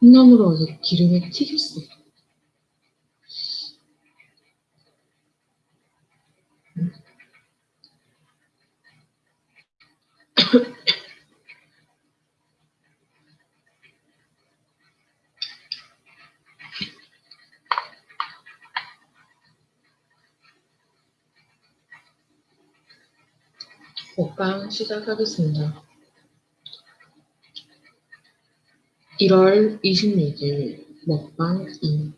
콩나물을 어제 기름에 튀겼어. 먹방 시작하겠습니다. 1월 26일 먹방 2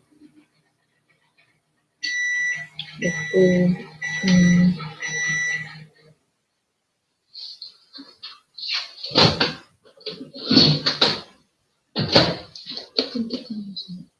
먹고 음, 뜨끈뜨끈해서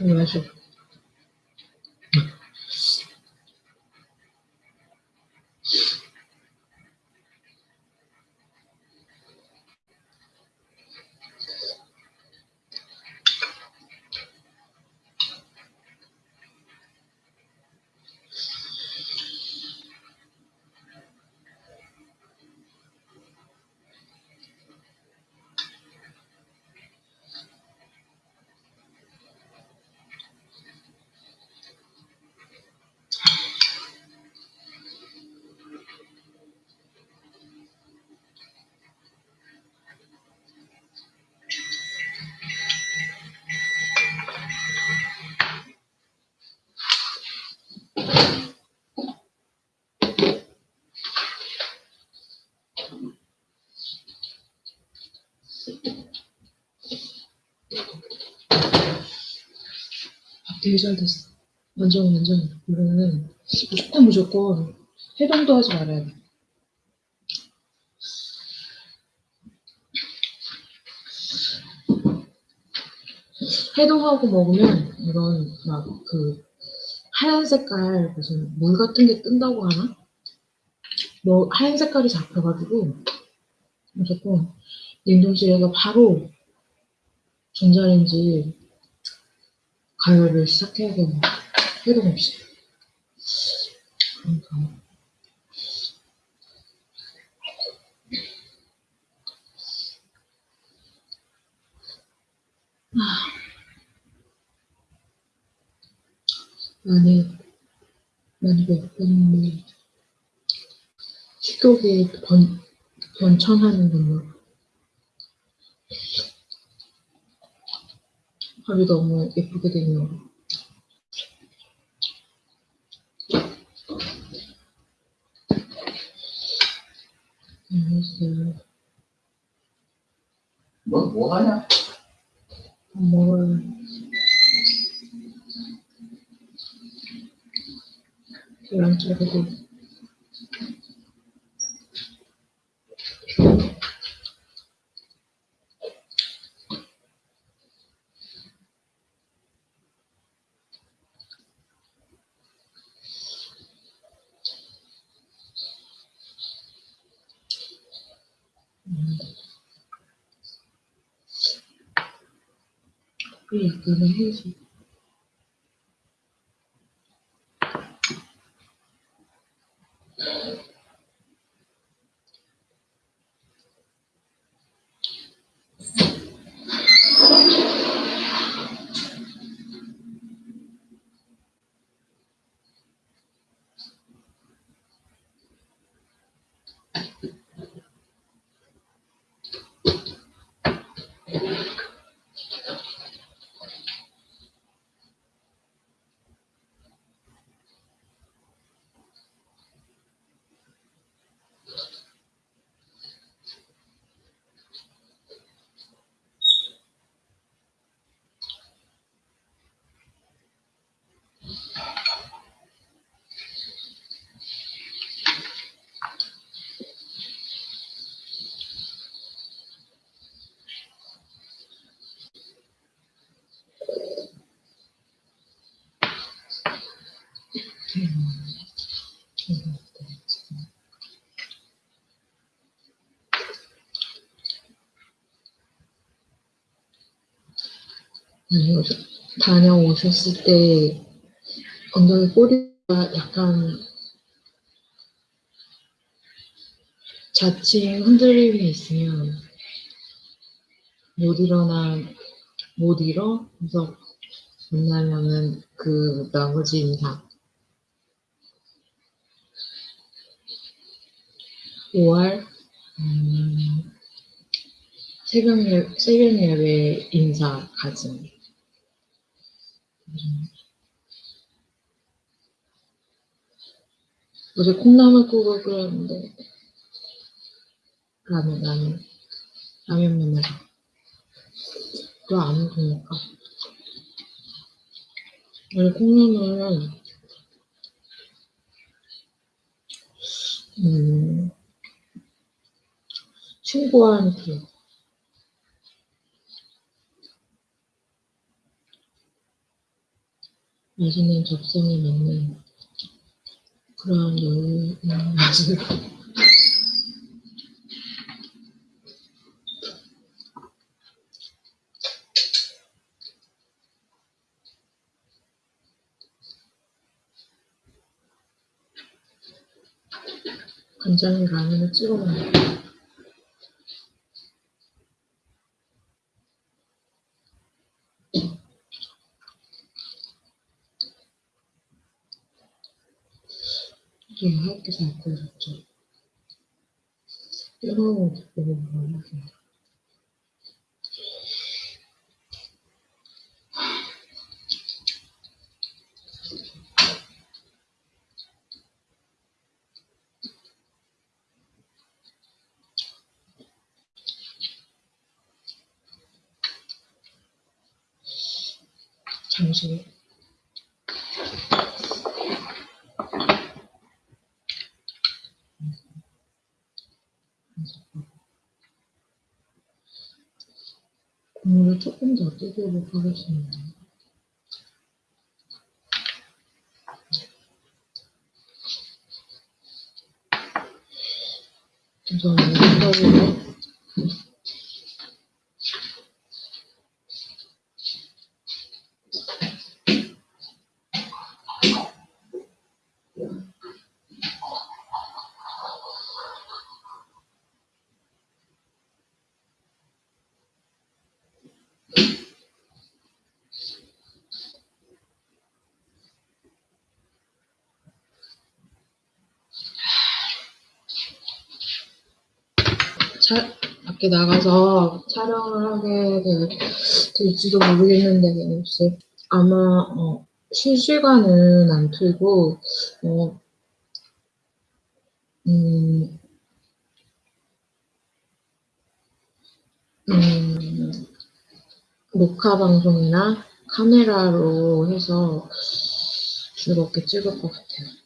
맛 되게 잘 됐어. 완전 완전 이거는 무조건 무조건 해동도 하지 말아야 돼. 해동하고 먹으면 이건 막그 하얀 색깔 무슨 물 같은 게 뜬다고 하나? 뭐 하얀 색깔이 잡혀가지고 무조건 냉동실에서 바로 전자레인지 가열을 시작해야 되는 해동 없이. 그러니까 많이 많이 배고팠는데 식욕이 번, 변천하는군요. 밥이 너무 예쁘게 되네요. 알겠어요. 너뭐 하냐? 밥 먹어요. 계란 자르고. 이 약간의 해지. 아니, 어제 다녀오셨을 때 엉덩이 꼬리가 약간 자칭 흔들림이 있으면 못 일어나, 못 일어? 그래서 만나면은 그 나머지 인사. 5월, 음, 새벽, 예, 새벽 예배 인사 가짐. 음. 어제 콩나물국을 끓였는데, 라면, 라면, 라면 먹으면서. 또안 먹으니까. 원래 콩나물은, 음, 친구한테 맛있는 적성이 맞는 그런 여유 있는 맛을 간장에 라면을 찍어 먹는 하얗게 잘 구워졌죠. 뜨거운 닭고기 먹어요. 잠시 국물을 조금 더. 죄송합니다. 뜯어보고 차, 밖에 나가서 촬영을 하게 될, 될지도 모르겠는데, 혹시 아마, 어, 실시간은 안 틀고, 어, 음, 음, 녹화 방송이나 카메라로 해서 즐겁게 찍을 것 같아요.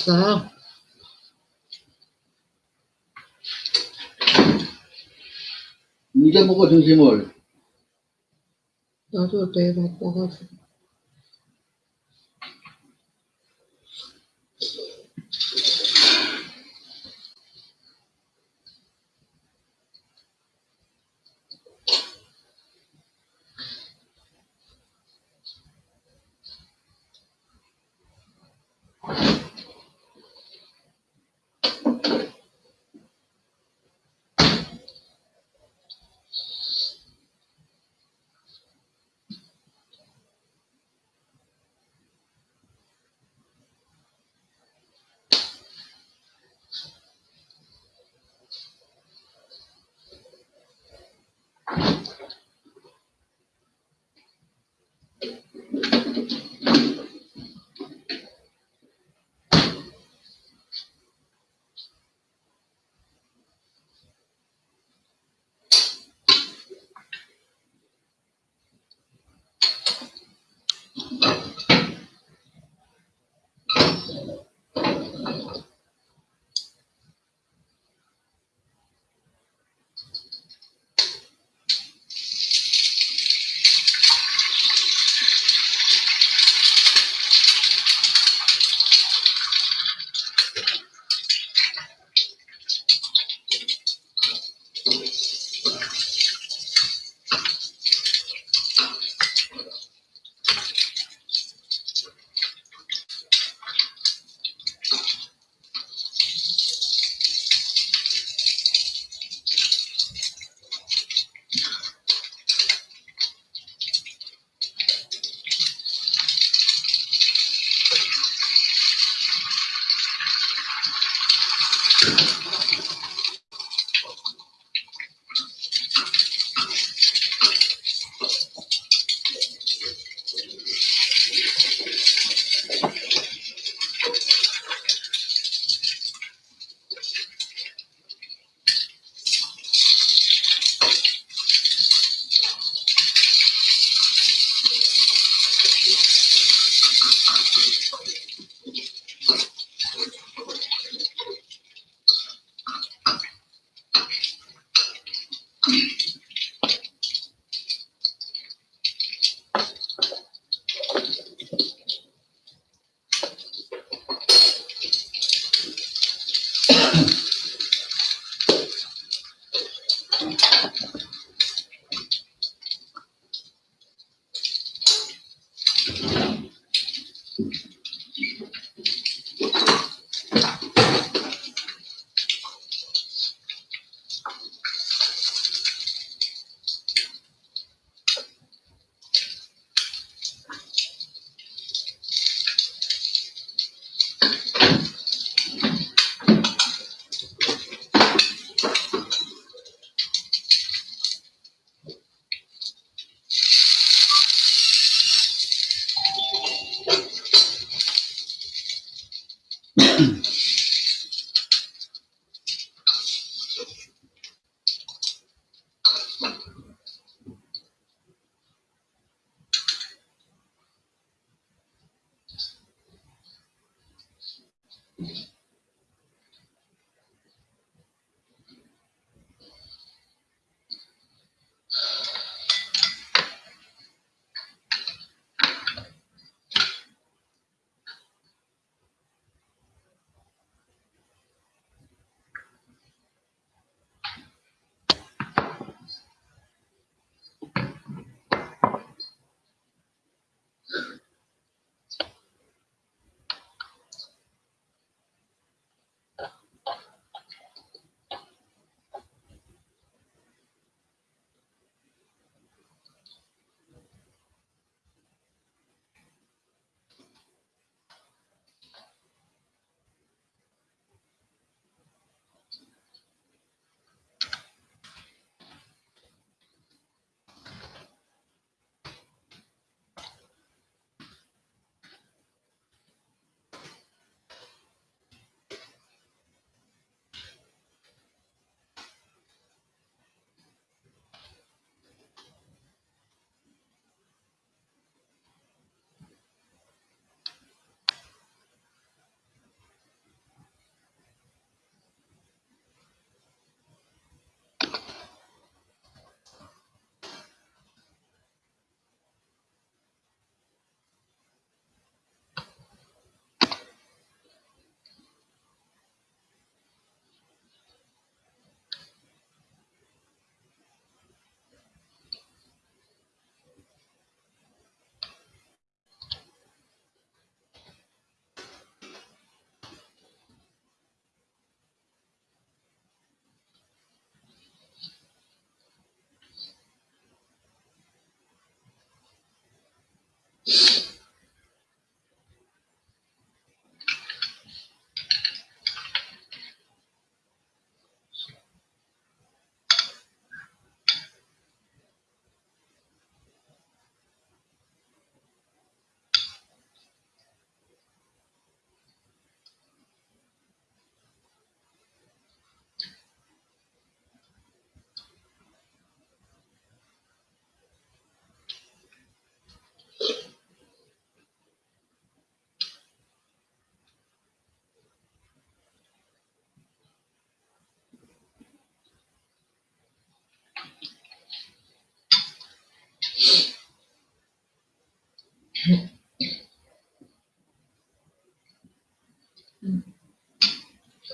하셨어요? 이제 먹어 점심을 나도 내일 바빠가지고.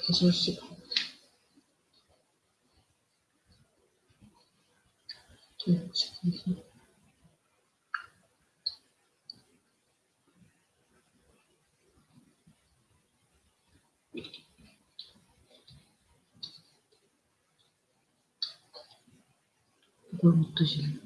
여섯 시 반. 일곱 시 반. 이걸 못 드시네. 꿀.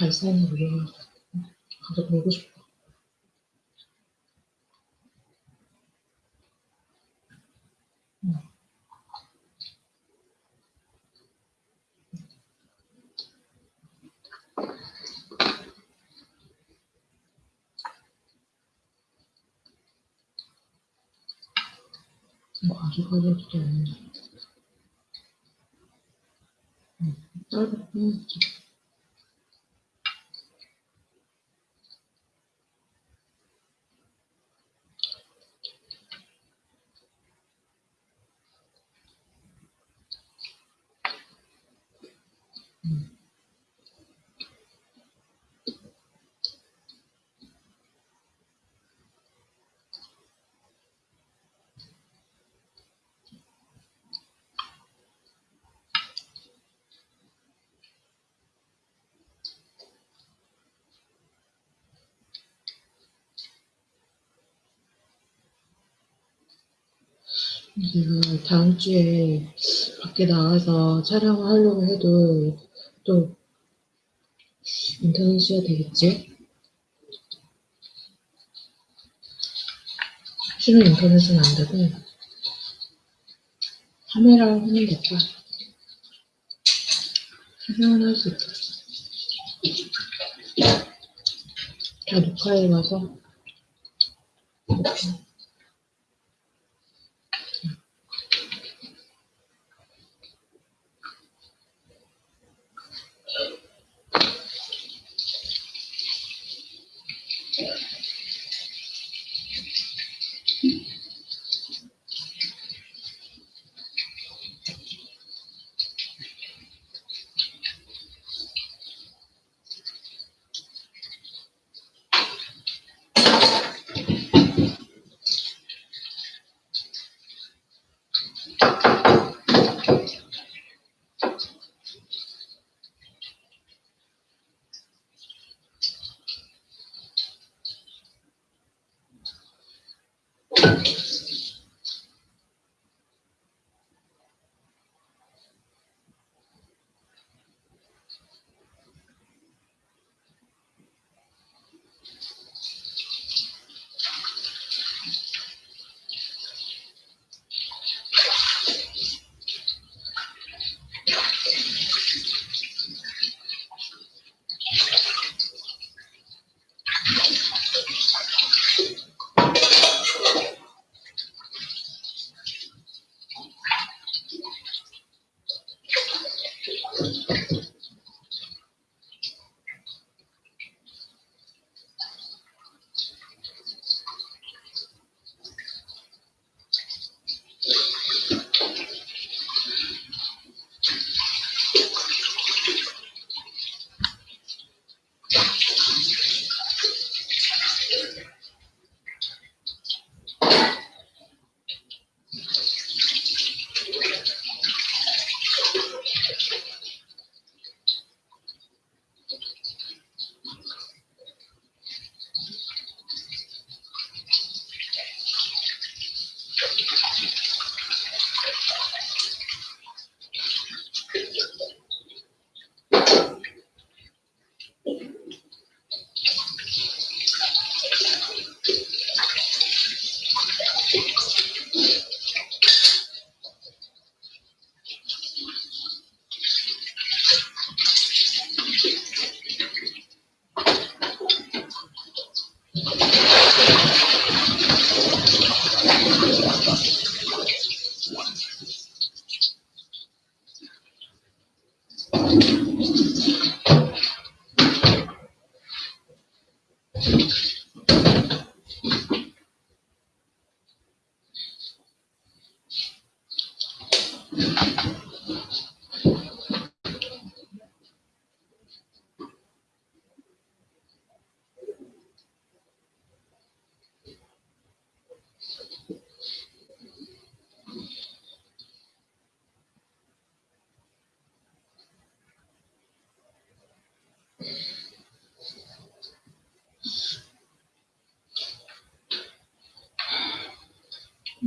발산이 무료로 가서 놀고 싶어. 응. 뭐 아직까지도 없는데. 응, 짧은 내가 다음 주에 밖에 나가서 촬영을 하려고 해도 또 인터넷 써야 되겠지? 실은 인터넷은 안 되고 카메라로 하면 됐다. 촬영을 할 수 있다. 다 녹화해 와서 이렇게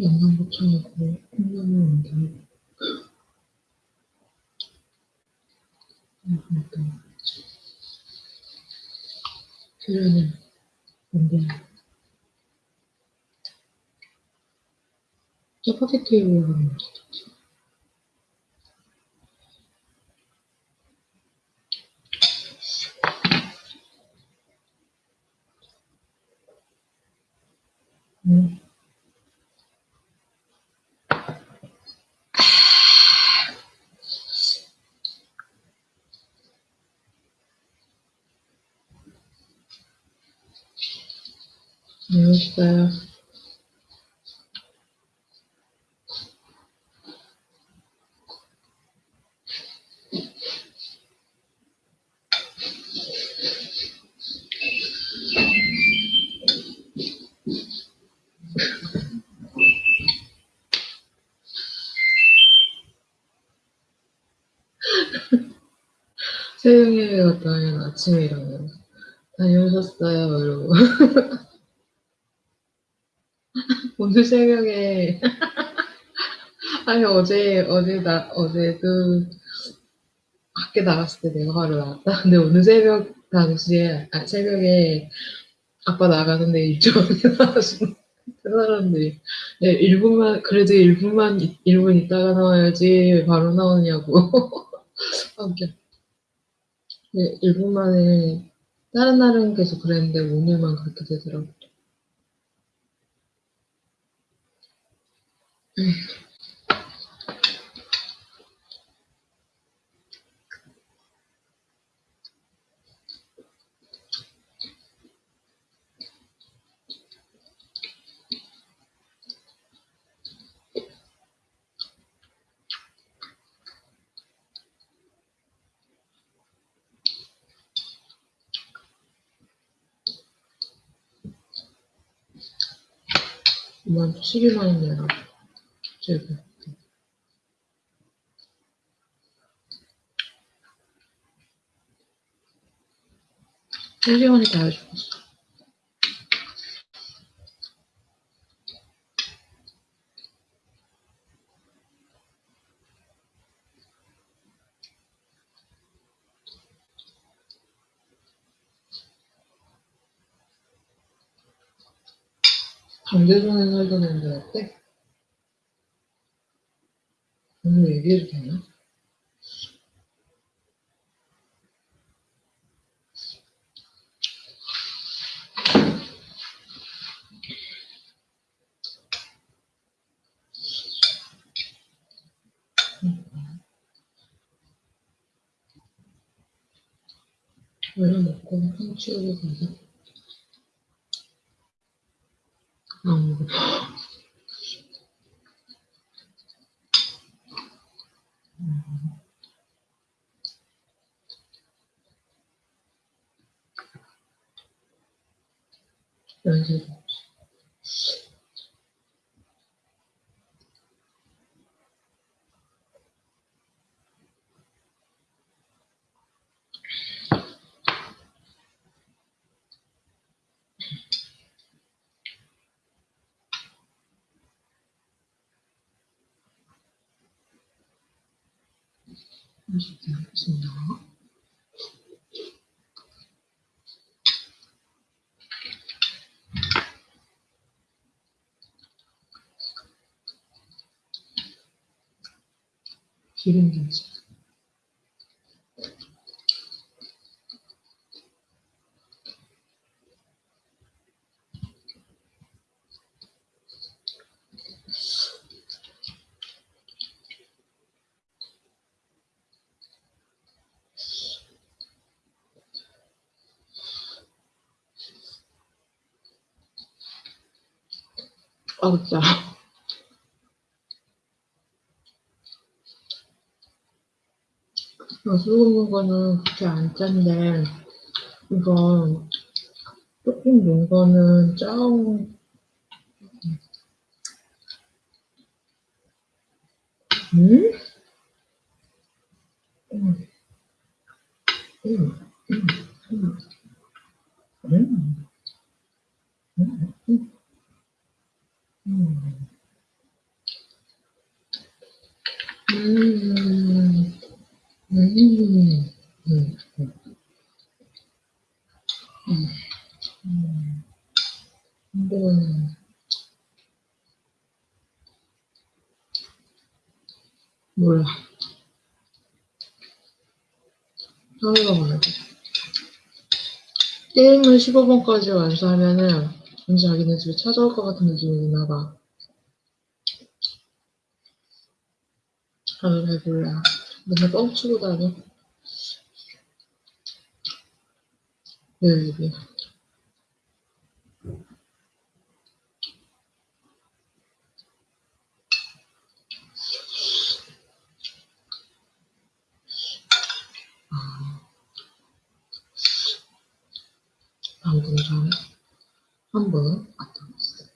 영상 포천하고 콩나물 온다. 그러니까 표현은 뭔데? 짜파게티에 올라가는 거죠. 다녀오셨어요? 이러고. 오늘 새벽에, 아니, 어제, 어제 나, 어제도 밖에 나갔을 때 내가 바로 나왔다. 근데 오늘 새벽 당시에, 아, 새벽에 아빠 나가는데 일찍 나가시는 그 사람들이, 네, 1분만, 그래도 1분만, 1분 있다가 나와야지 왜 바로 나오냐고. 아, 웃겨. 네, 1분 만에, 다른 날은 계속 그랬는데 오늘만 그렇게 되더라고요. 음. 12만원 내가 지금 한시간이 다 죽었어. 반대로는 오늘 얘기해도 되나? 얼른 먹고 한 치우고 가자. 안 thank Kerim gelecek. Allah. 술 먹는 거는 그렇게 안 짠데, 이거, 조금 넣은 거는 짱, 음? 음. 게임을 15번까지 완수하면은 왠지 자기네 집에 찾아올 것 같은 느낌이 드나 봐. 아유, 잘 몰라. 맨날 뻥치고 다녀. 네, 이게. 방금 전에 한번 갔다 왔어요.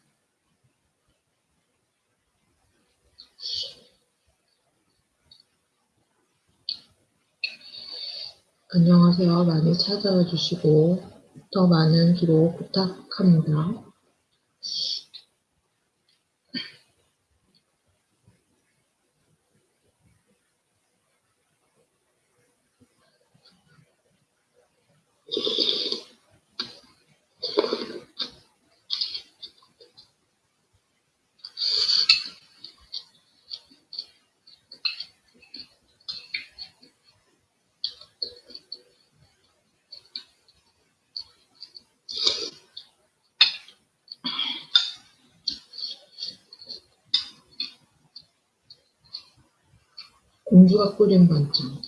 안녕하세요. 많이 찾아와 주시고 더 많은 기록 부탁합니다. 반찬.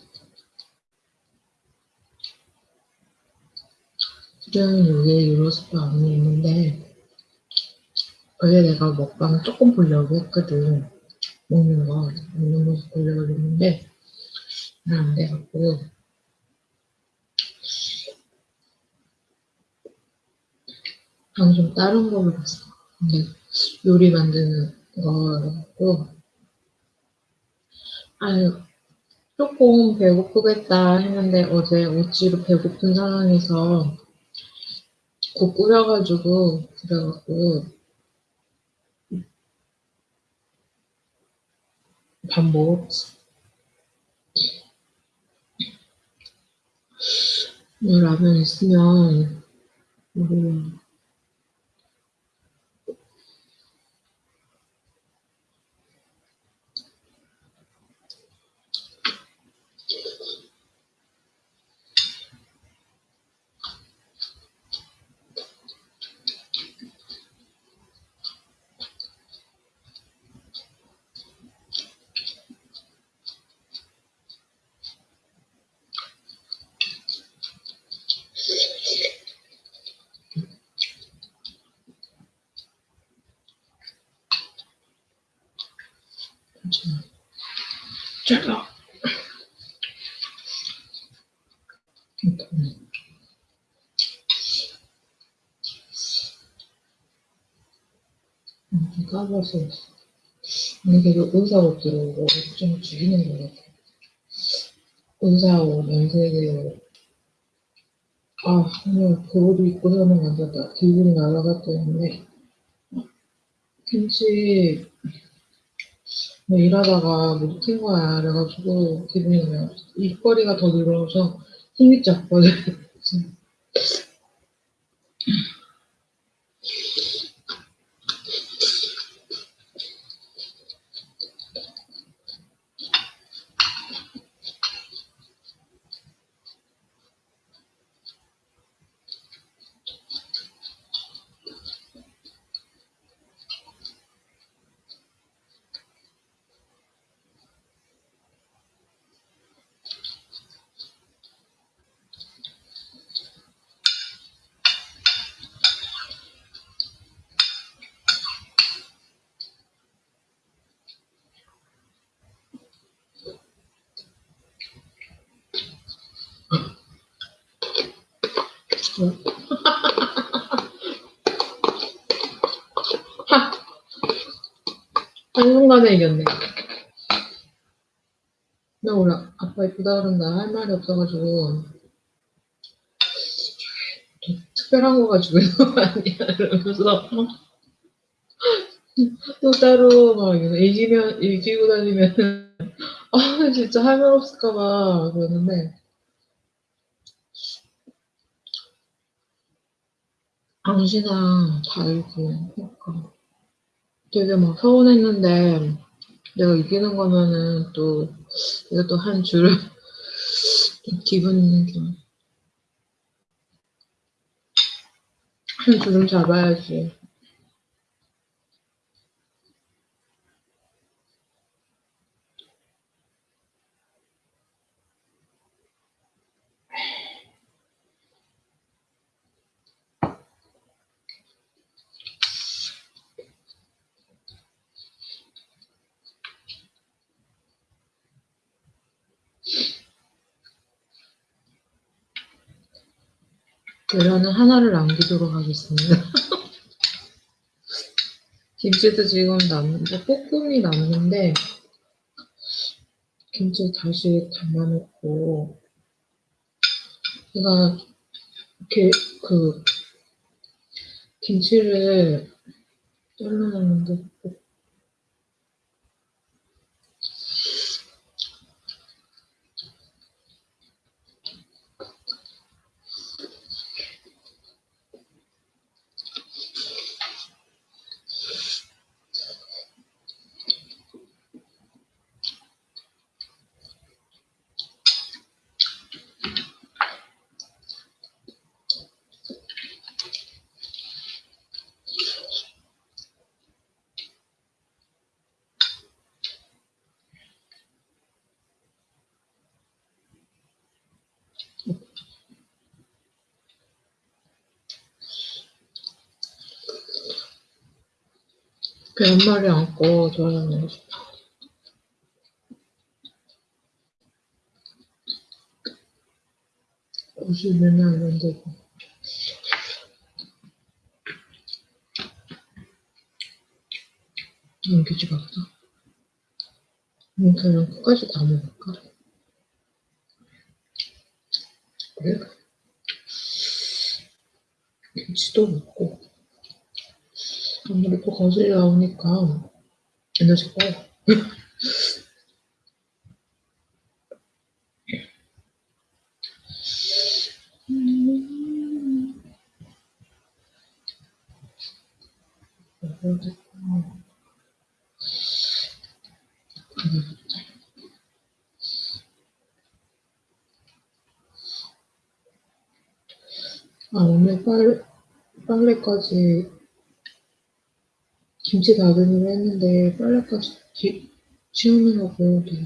실은 여기에 유로스파 안에 있는데 원래 내가 먹방 조금 보려고 했거든. 먹는 거, 먹는 모습 보려고 했는데 잘안 돼갖고 방금 다른 거를 봤어. 근데 요리 만드는 거라고 아유 조금 배고프겠다 했는데 어제 어찌로 배고픈 상황에서 국 끓여가지고 그래갖고 밥 먹었지. 뭐 라면 있으면 우리 괜찮아. 잘라. 이렇게. 근데 계속 의사옷 들어온 거좀 죽이는 것 같아. 의사옷, 면세계 아, 오늘 그옷 입고 사는 완전다. 기분이 날아갔다 했는데 김치 뭐 일하다가 못 익힌 거야. 그래가지고 기분이 그냥 입거리가 더 늘어서 힘이 쫙거든. 한 순간에 이겼네. 나 오늘 아빠 이쁘다 그런다 할 말이 없어가지고. 좀 특별한 거 가지고 아니야. 이러면서 또 따로 막 이기면 이기고 다니면 아 진짜 할 말 없을까봐 그러는데. 당신아 다 알고 그러니까 되게 막 서운했는데 내가 이기는 거면은 또또한줄 좀 기분은 좋아. 한 주름 잡아야지. 계란은 하나를 남기도록 하겠습니다. 김치도 지금 남는데, 볶음이 남는데, 김치 다시 담아놓고, 제가, 이렇게, 그, 김치를 잘라놨는데, 볶- 계란말이 안고 저는 옷이 매면 안 되고 남기지 말까? 음, 그냥 끝까지 다 먹을까? 그래? 김치도 먹고 아무래도 거슬 나오니까 에너지. 음. 아, 오늘 빨, 빨래까지 김치 다듬이를 했는데 빨래까지 기, 치우느라고 되게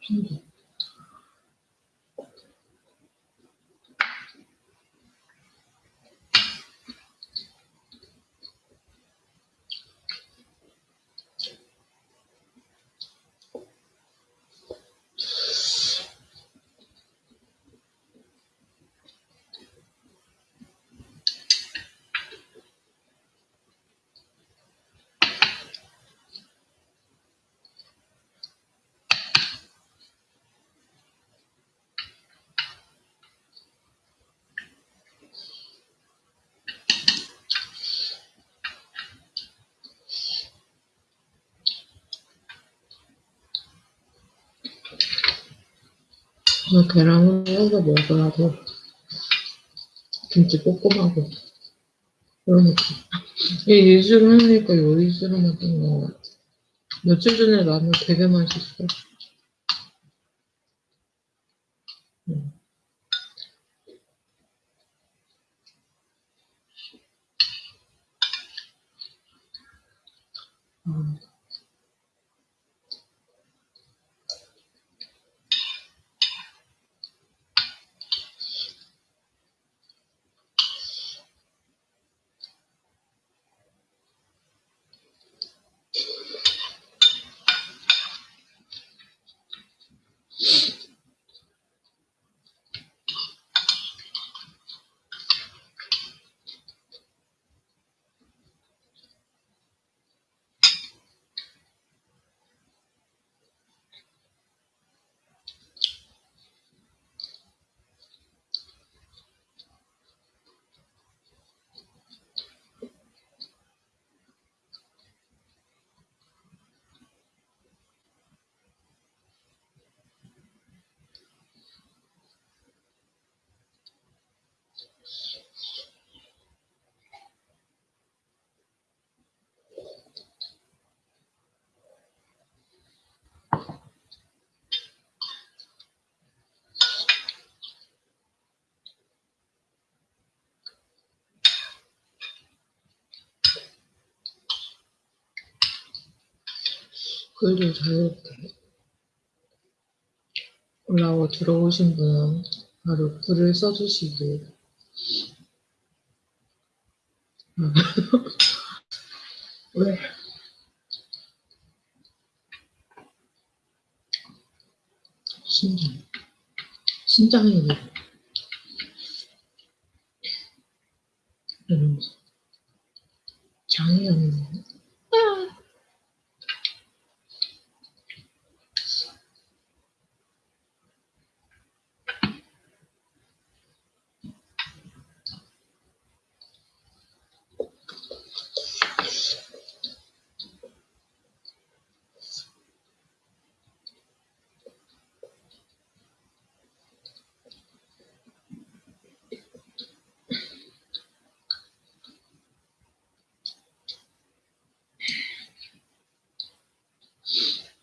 힘들어. 나 계란을 해서 먹으라고 김치 볶음하고 그러니까 이 예술을 하니까 만든 거 같아. 며칠 전에 라면 되게 맛있어. 글도 자유롭게 올라와 들어오신 분은 바로 글을 써주시길. 왜? 신장. 신장이 왜? 이러면서. 장이 없네.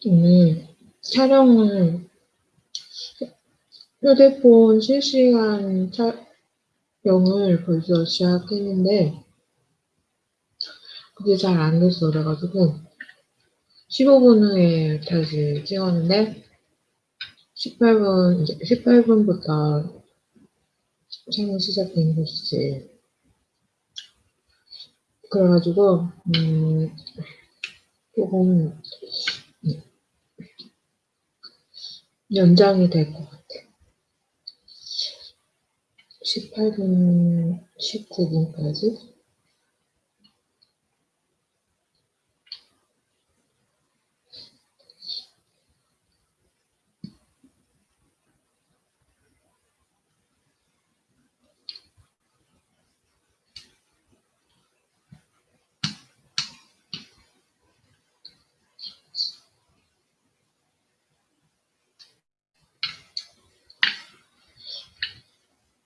오늘 촬영을 휴대폰 실시간 촬영을 벌써 시작했는데 그게 잘 안 됐어. 그래가지고 15분 후에 다시 찍었는데 18분 이제 18분부터 촬영 시작된 것이지. 그래가지고 음 조금 연장이 될 것 같아. 18분, 19분까지?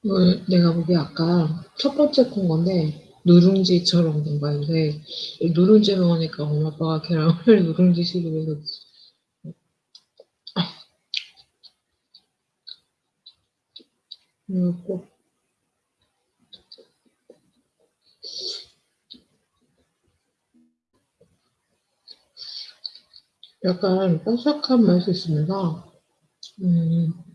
이걸 내가 보기에 아까 첫 번째 콘 건데 누룽지처럼 된 거야. 근데 누룽지로 하니까 엄마 아빠가 계란을 누룽지 식으로 해서 그리고 약간 바삭한 맛이 있습니다. 음,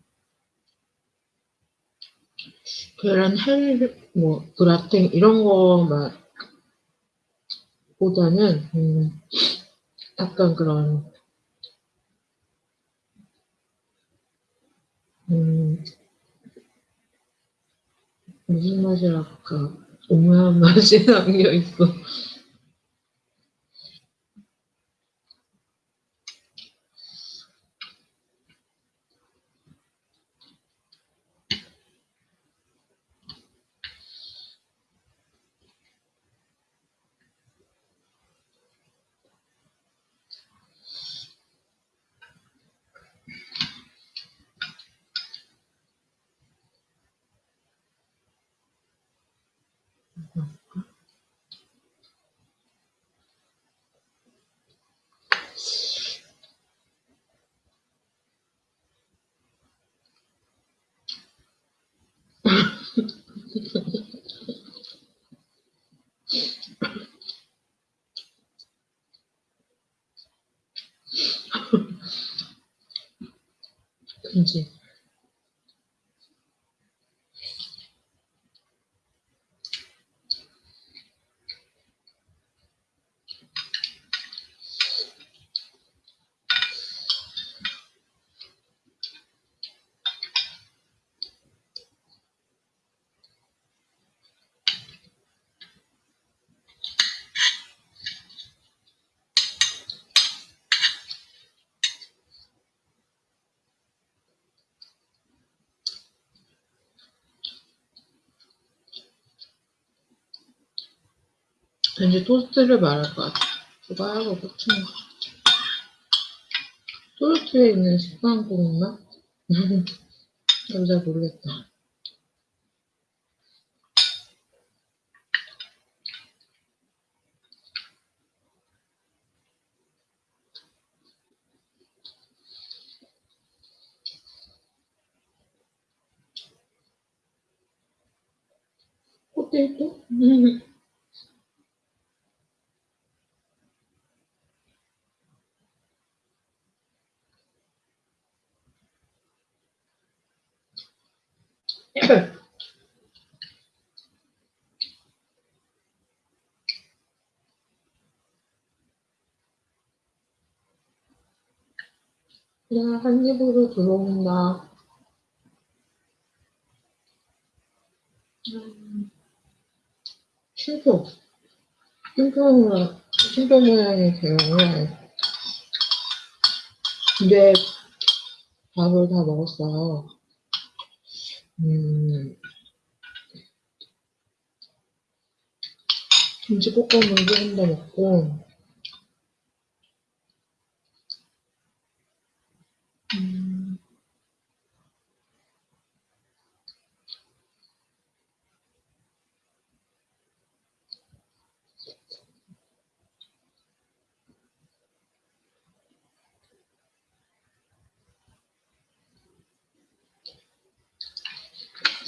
계란 헬, 뭐, 브라탱, 이런 거 맛보다는, 음, 약간 그런, 음, 무슨 맛이랄까, 오묘한 맛이 남겨 있어. 그지? 왠지 토스트를 말할 것 같아. 그거하고 고추 먹어. 토스트에 있는 식빵 고구마? 나도 잘 모르겠다. 포테이토? 그냥 한 입으로 들어온다. 음, 쉼표. 쉼표, 쉼표 모양이 돼요. 근데 밥을 다 먹었어요. 음, 김치볶음을 조금 더 먹고, 음,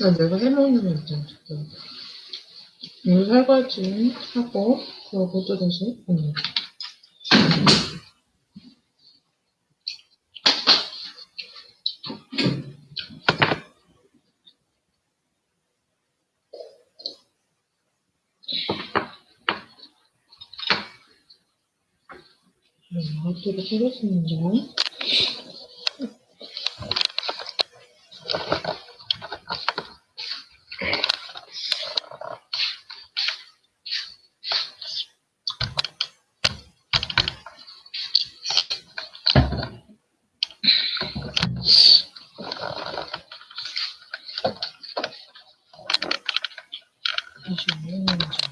나 내가 해먹는 거 있잖아, 지금. 물 설거지 하고, 그러고 또 다시, 음. 음, 이것도 끓였습니다. 다시 올리는 거죠.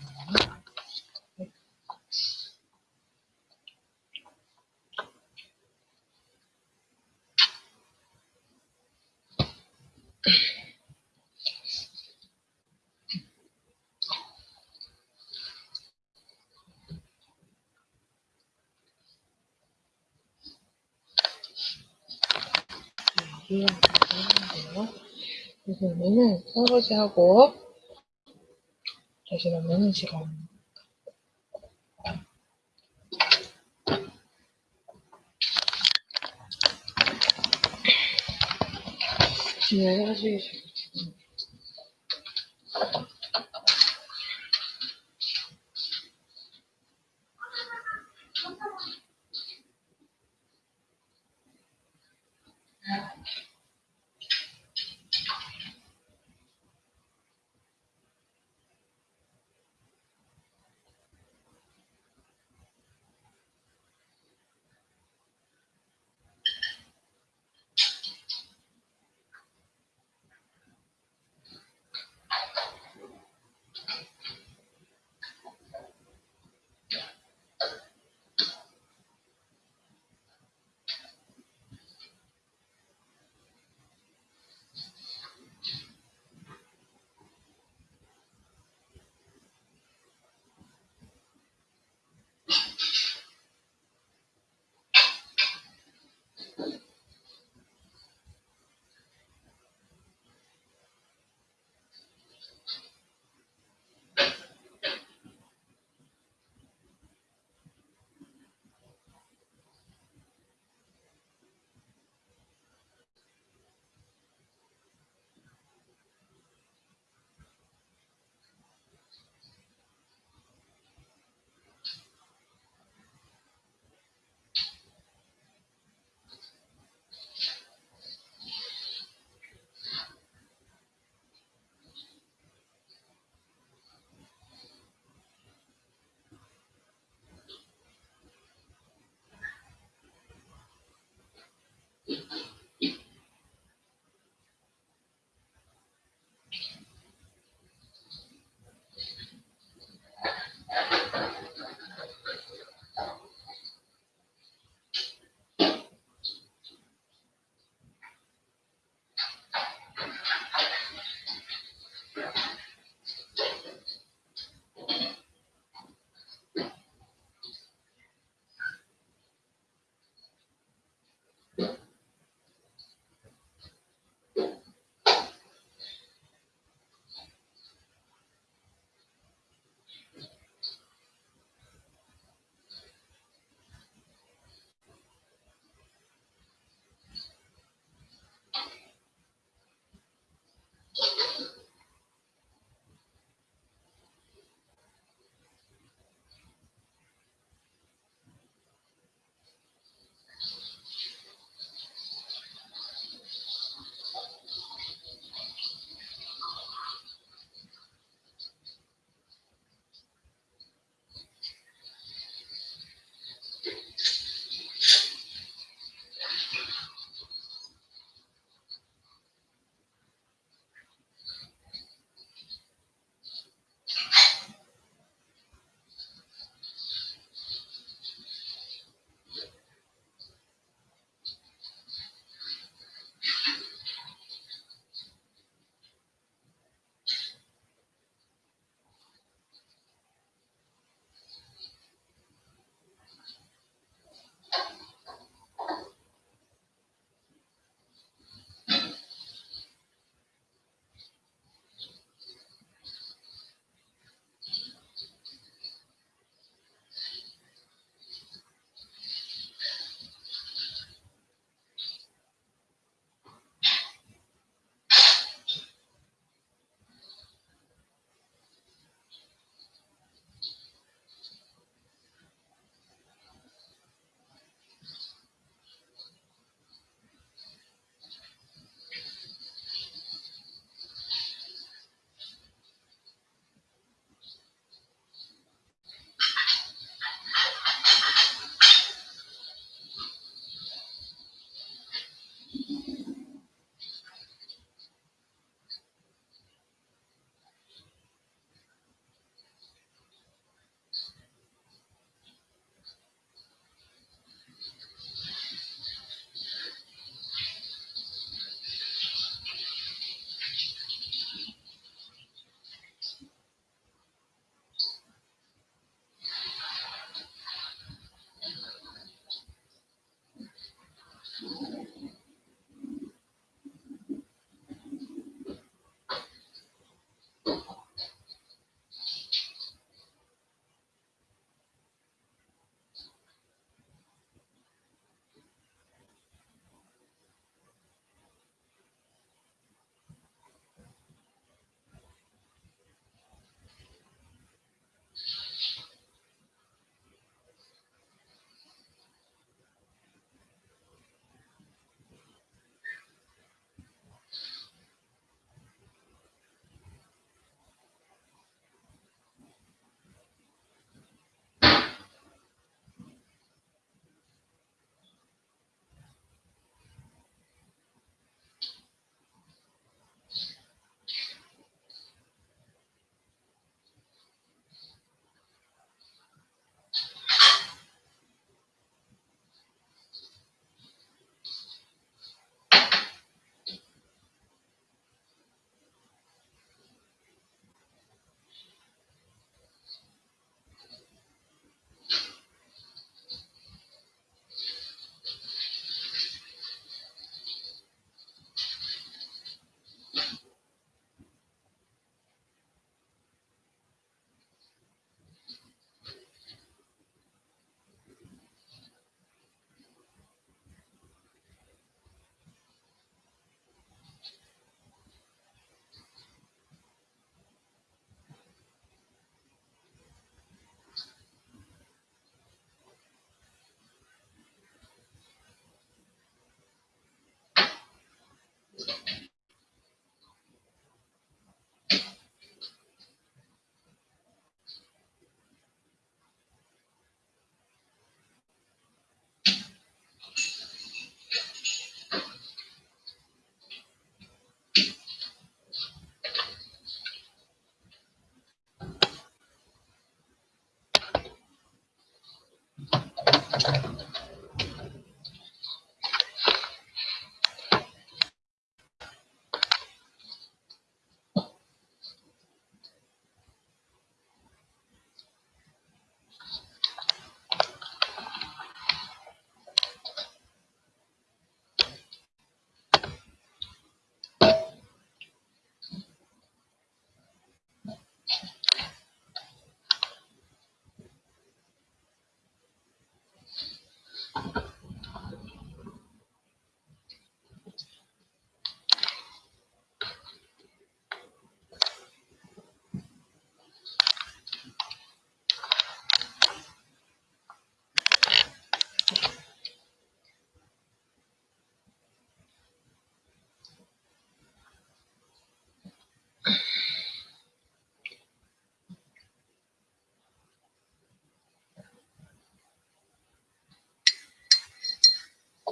여기에 넣는데요. 그래서 오늘은 설거지하고 다시 넣는 시간. 하시기 싫어.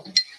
world.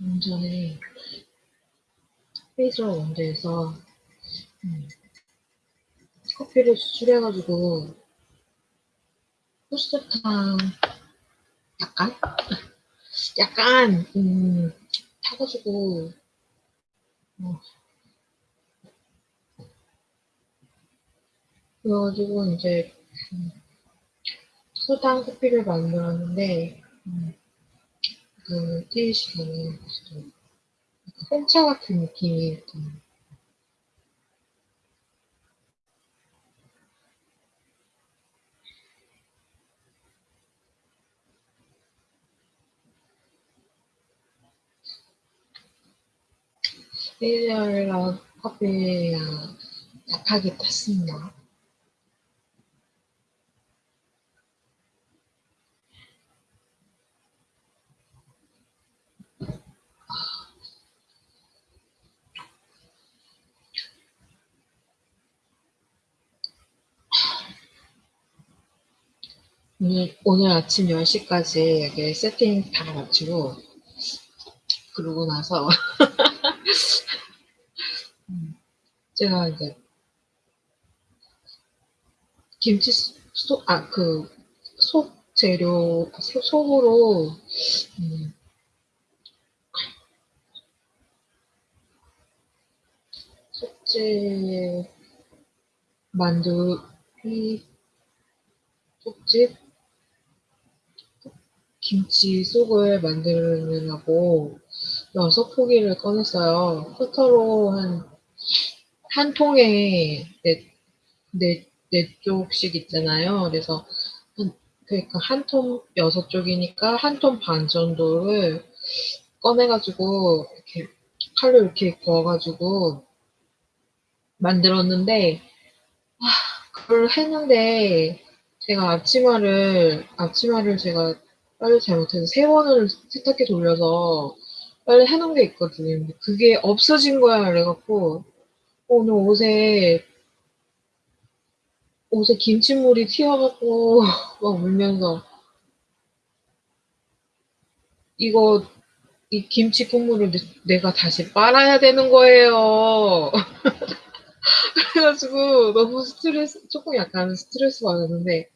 음, 전에 페이저 원두에서 음, 커피를 수출해가지고 포스트탕 약간? 약간 음, 타가지고 어, 그래가지고 이제 음, 소당 커피를 만들었는데 음, 그 테이시는 좀 홍차 같은 느낌이 좀 페이저랑 커피랑 약하게 탔습니다. 오늘, 아침 10시까지 여기 세팅 다 마치고, 그러고 나서, 음, 제가 이제, 김치 소, 아, 그, 속 재료, 소- 속으로, 음, 속재 만두, 이, 속집, 김치 속을 만들려고 여섯 포기를 꺼냈어요. 커터로 한, 한 통에 네, 네, 네 쪽씩 있잖아요. 그래서 한, 그러니까 한 통 여섯 쪽이니까 한 통 반 정도를 꺼내가지고 이렇게 칼로 이렇게 구워가지고 만들었는데 그걸 했는데 제가 앞치마를 앞치마를 제가 빨리 잘못해서 세 번을 세탁기 돌려서 빨리 해놓은 게 있거든요. 그게 없어진 거야 그래갖고 오늘 옷에 옷에 김치물이 튀어갖고 막 울면서 이거 이 김치 국물을 내- 내가 다시 빨아야 되는 거예요. 그래가지고 너무 스트레스 조금 약간 스트레스 받았는데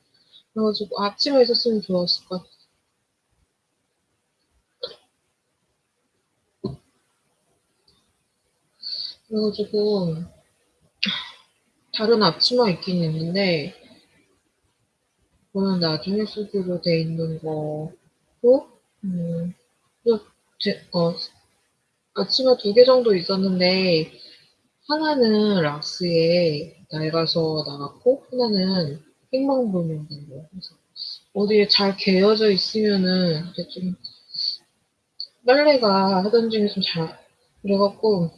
그래가지고 앞치마 있었으면 좋았을 것 같아. 그래가지고 다른 앞치마 있긴 있는데 그거는 나중에 쓰기로 돼 있는 거고 음, 그냥 제, 어, 앞치마 두 개 정도 있었는데 하나는 락스에 낡아서 나갔고 하나는 팽방불명 된 거. 그래서 어디에 잘 개어져 있으면은 이제 좀 빨래가 하던 중에 좀 잘 그래갖고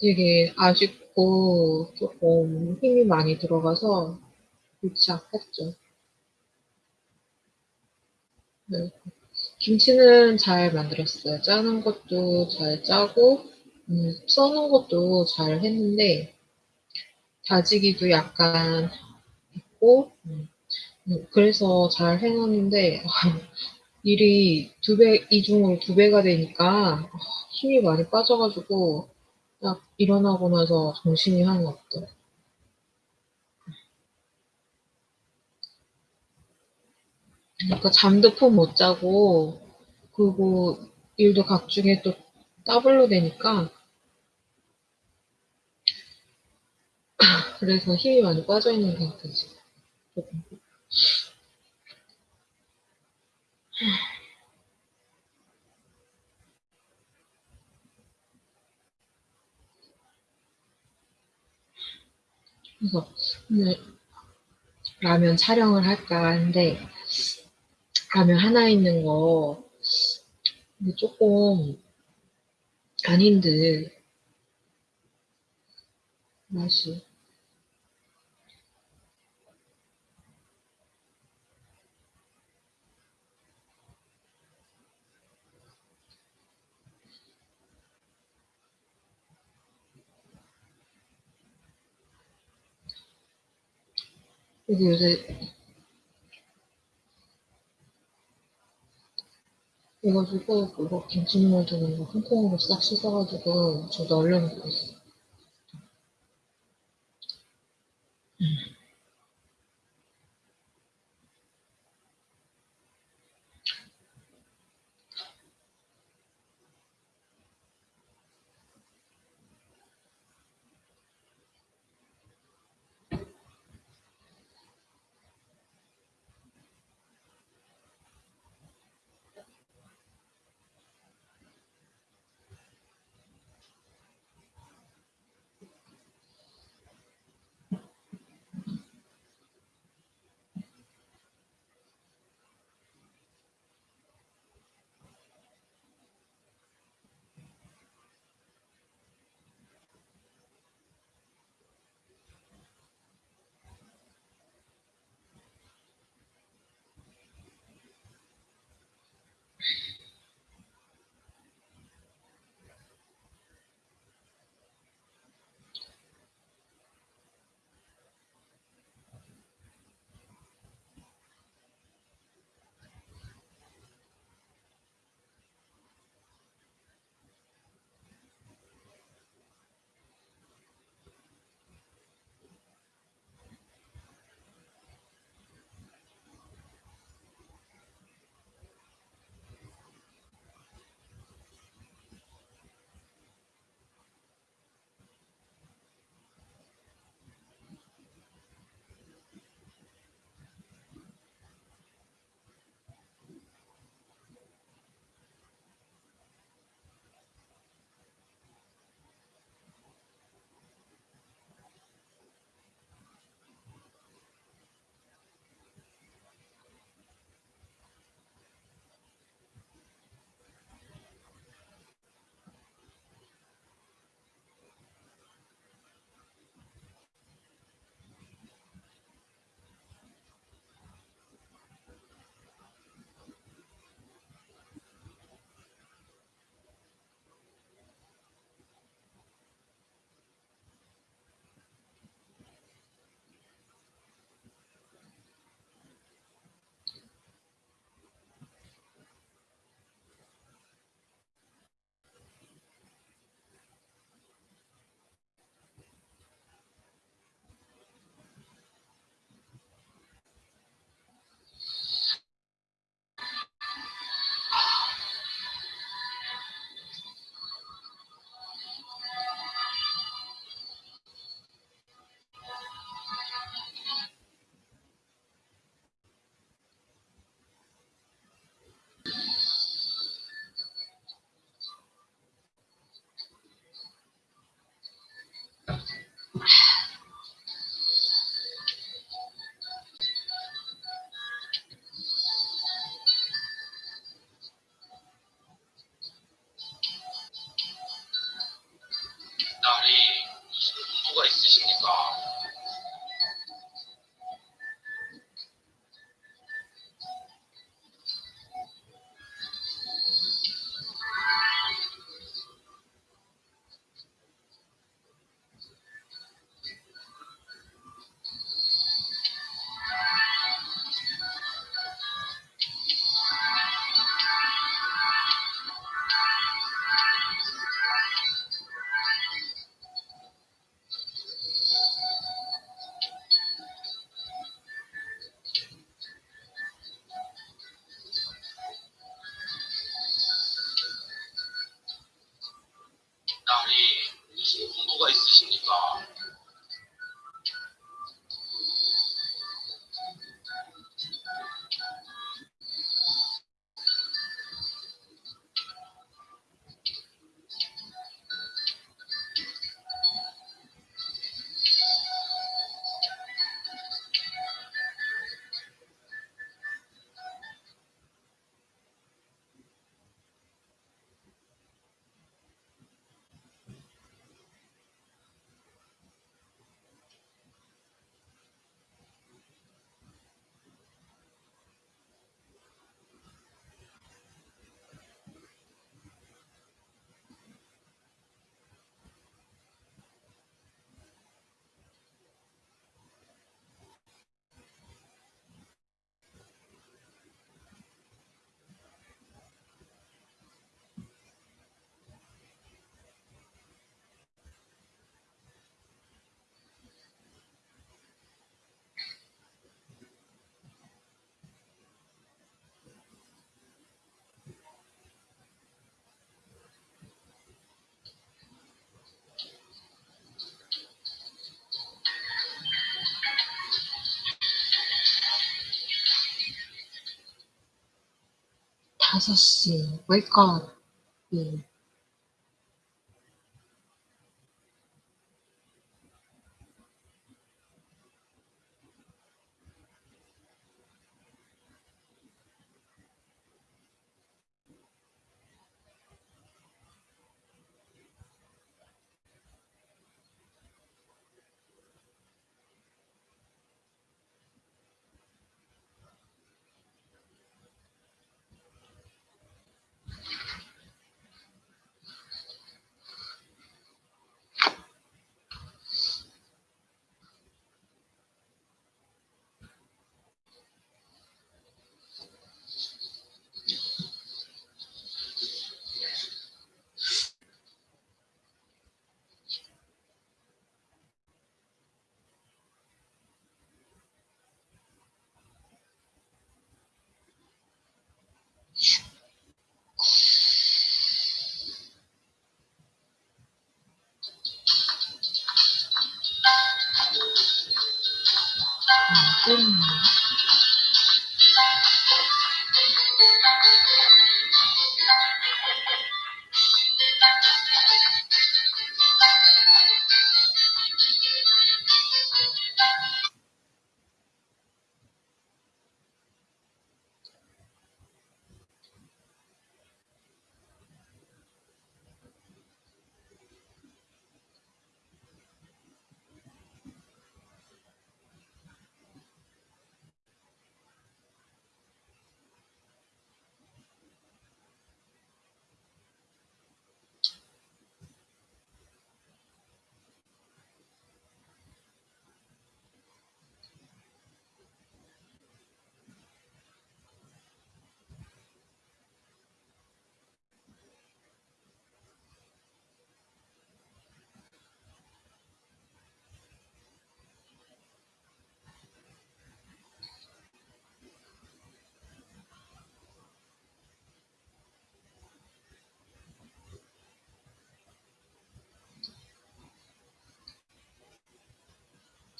되게 아쉽고 조금 힘이 많이 들어가서 골치 아팠죠. 네. 김치는 잘 만들었어요. 짜는 것도 잘 짜고 음, 써는 것도 잘 했는데 다지기도 약간 했고 음, 음, 그래서 잘 해놨는데 일이 두 배, 이중으로 두 배가 되니까 아, 힘이 많이 빠져가지고 딱 일어나고 나서 정신이 하나도 없더라. 그러니까 잠도 푹 못 자고 그리고 일도 각중에 또 더블로 되니까 그래서 힘이 많이 빠져 있는 상태지. 조금. 그래서 오늘 라면 촬영을 할까 하는데 라면 하나 있는 거 근데 조금 아닌데 맛이 그래서 요새 이가지고 그거 김치물 두는 거한 통으로 싹 씻어가지고 저도 얼려놓고 있어. 혹시 5시. 월급 예,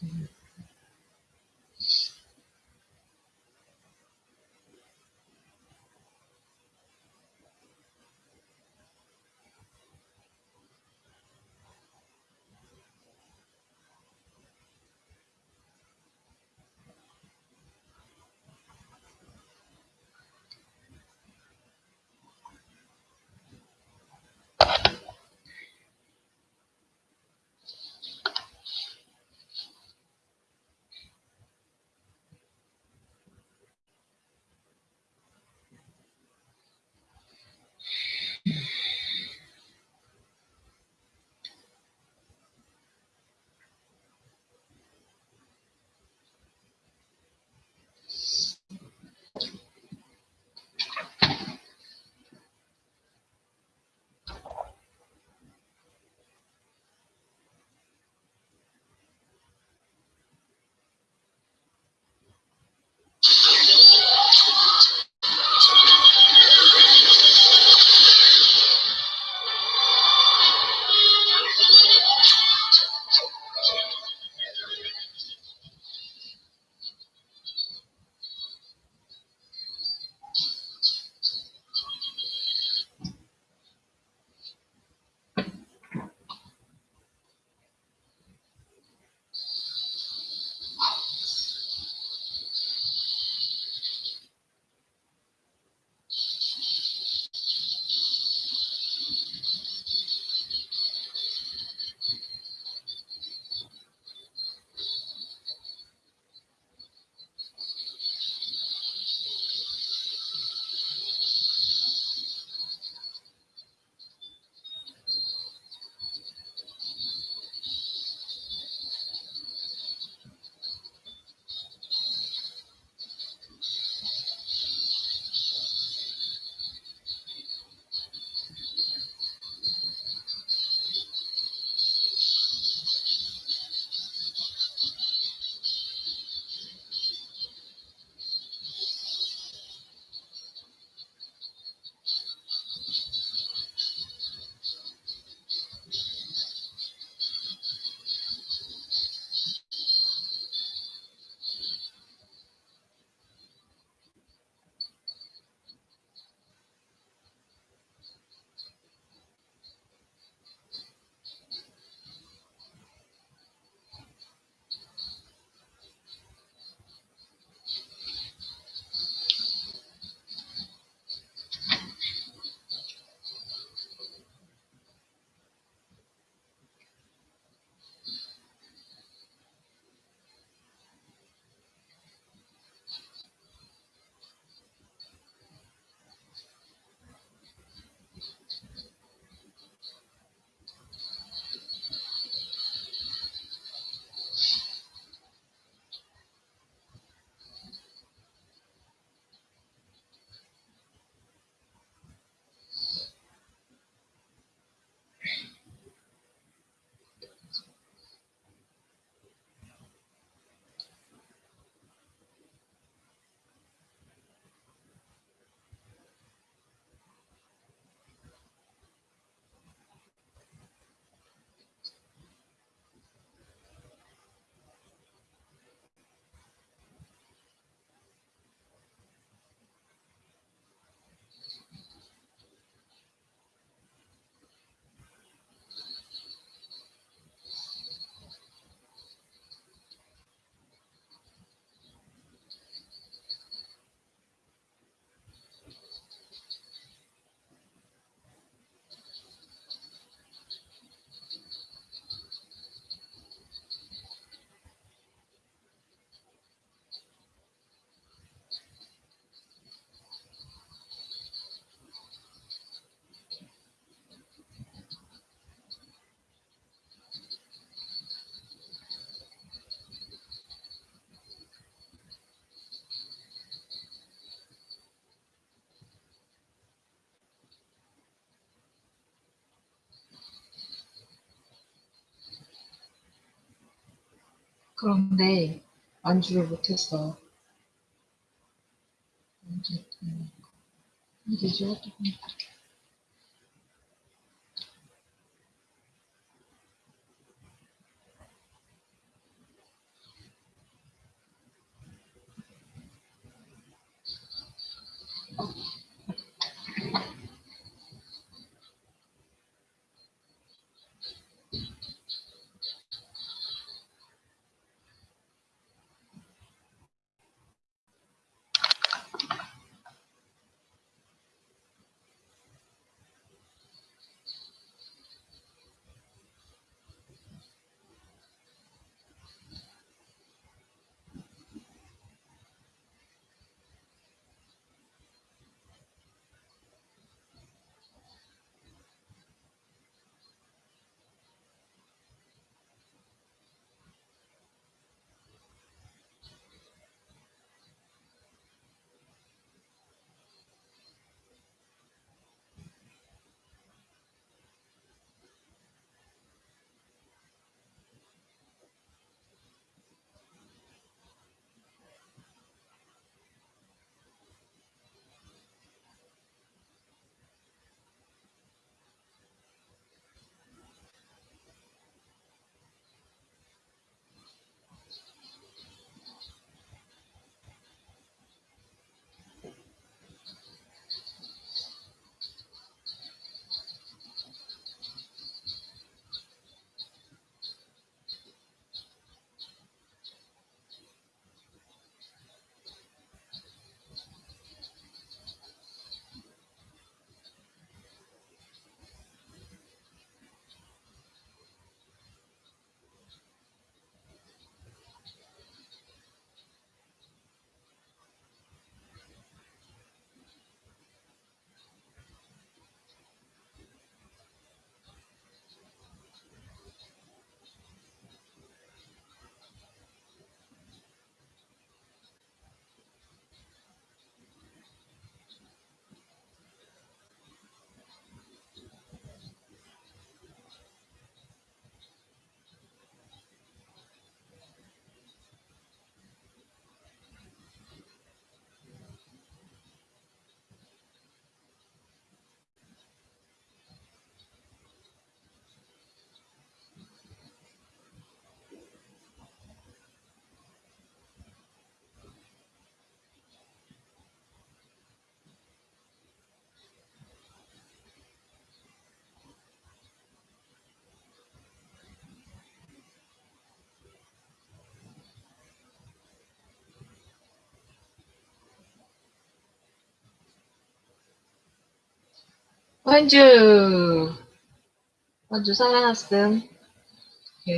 Hmm. 그런데 안주를 못했어. 언제 언제지 원주 원주 살아났음. 그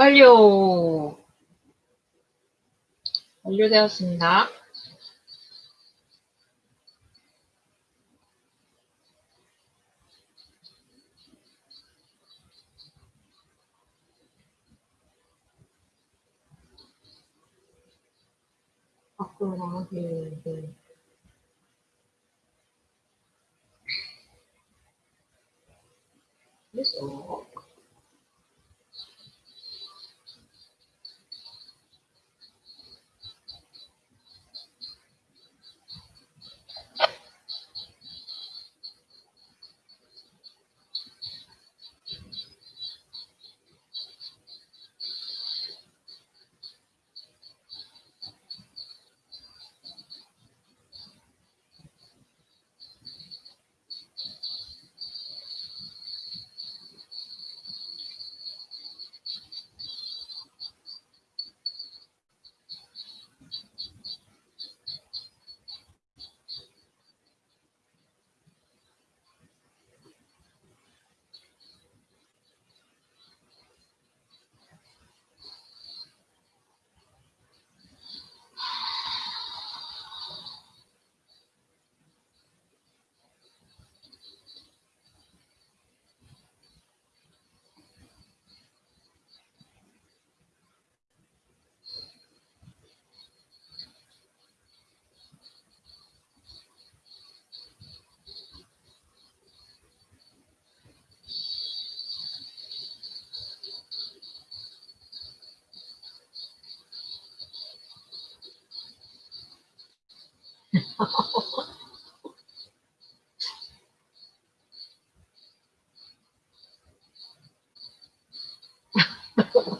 완료! 완료되었습니다. 밖으로 나가기, 네. 됐어.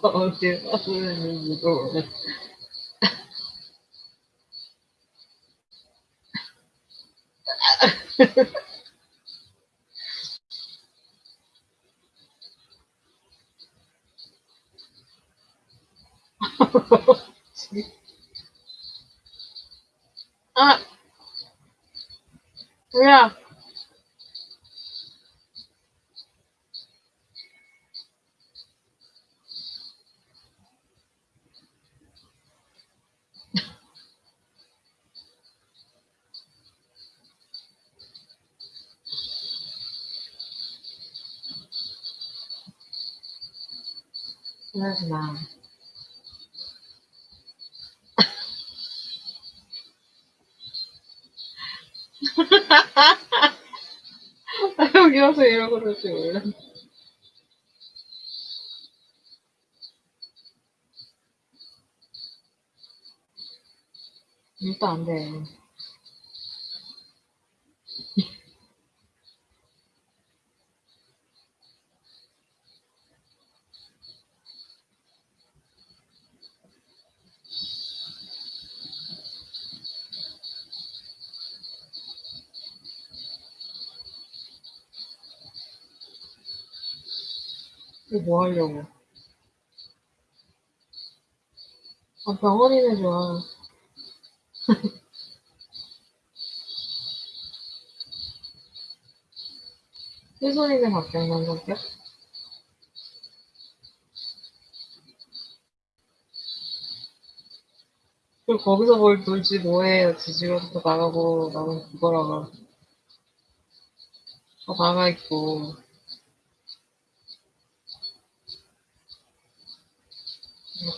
어제 어른이 무서워. 아! 뭐야? 그러지 마. 나 여기 와서 이러고 그러지 원래. 일단 안 돼. 이거 뭐 하려고? 아, 병원이네 좋아. 휘소리는 박병만 성격? 그리고 거기서 뭘 놀지 뭐해. 지지로부터 나가고, 나는 그거라가. 다 나가있고.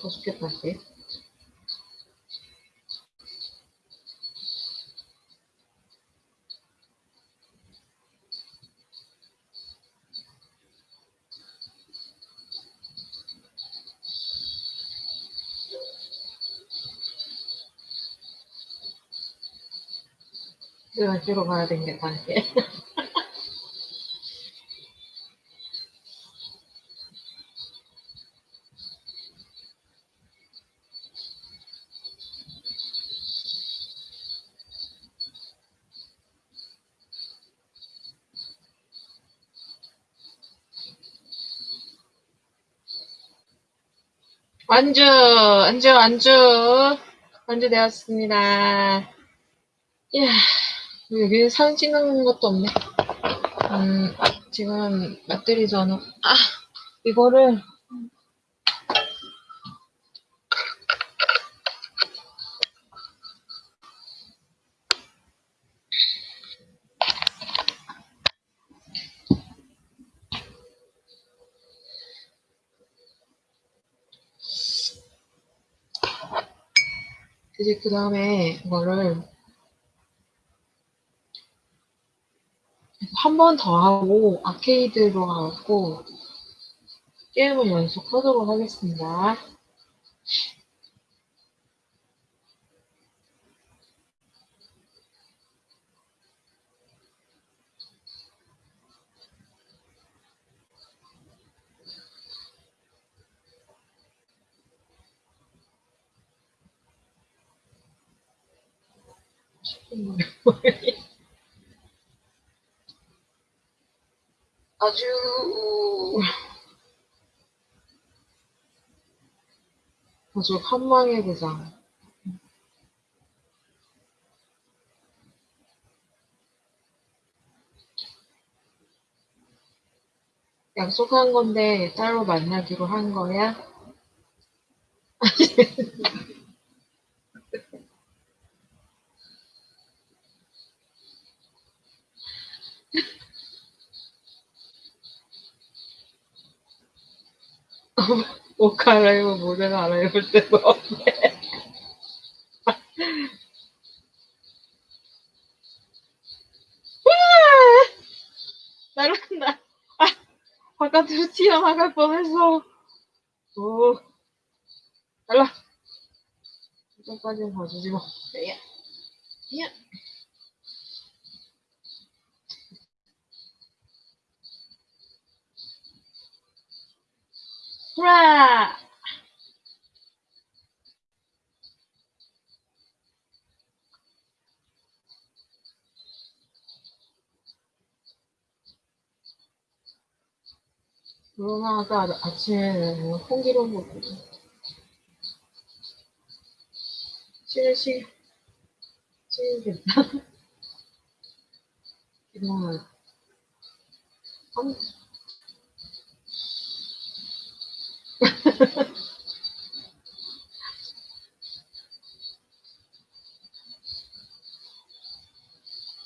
먹고 싶겠다, 씨. 내가 찍어 가야 되겠다, 이게. 완주, 안주, 안주, 안주 되었습니다. 이야, 여기 사진 찍는 것도 없네. 음, 지금 배터리 전후. 아, 이거를 이제 그 다음에 이거를 한 번 더 하고 아케이드로 가고 게임을 연속 하도록 하겠습니다. 아주 아주 한망의 대장. 약속한 건데 따로 만나기로 한 거야? 옷 갈아입어 모자 갈아입을 때도 없네. 날아간다. 아, 바깥으로 튀어나갈 뻔했어. 오, 날라. 이전까지는 봐주지 뭐. 야, 야. 후라! 로나가 아침에 홍기로 먹거든. 쉬는 시, 쉬는 괜찮아. 이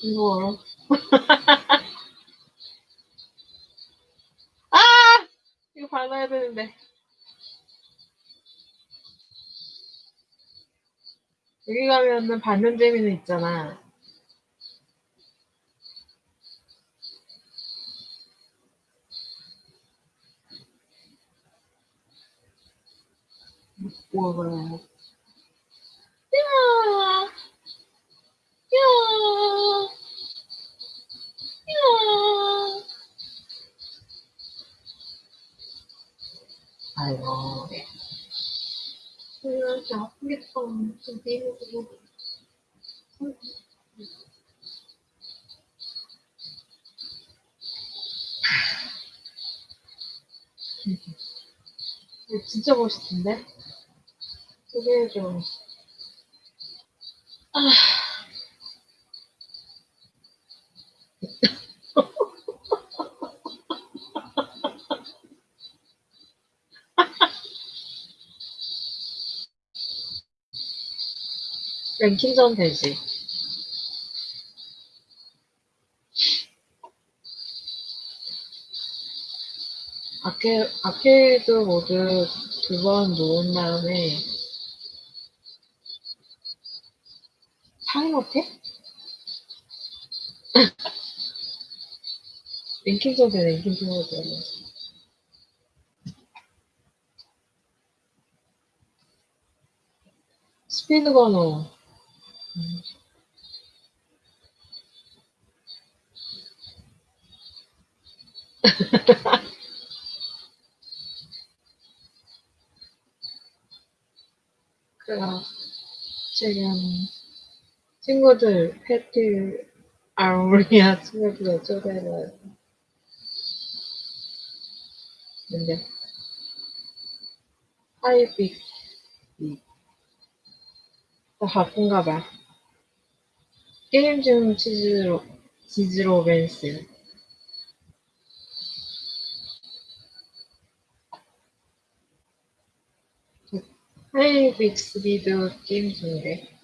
이거. 아! 이거 발라야 되는데. 여기 가면은 받는 재미는 있잖아. 뭐야, 야! 야! 야! 아이고, 네. 이렇게 아프겠다. 좀 비비고. 이거 진짜 멋있던데? 소개해줘. 아. 랭킹전 되지. 아케, 아케이드 모드 두 번 놓은 다음에 타임어택? 랭킹전 돼, 랭킹전 모드. 스피드건어. 음. 그래가 지금 친구들 패티 아우리아 친구들 초대를 근데 하이빅 더 바쁜가 봐. 게임 중 치즈로 치즈로 벤스 하이 빅 스피드 게임 중이래.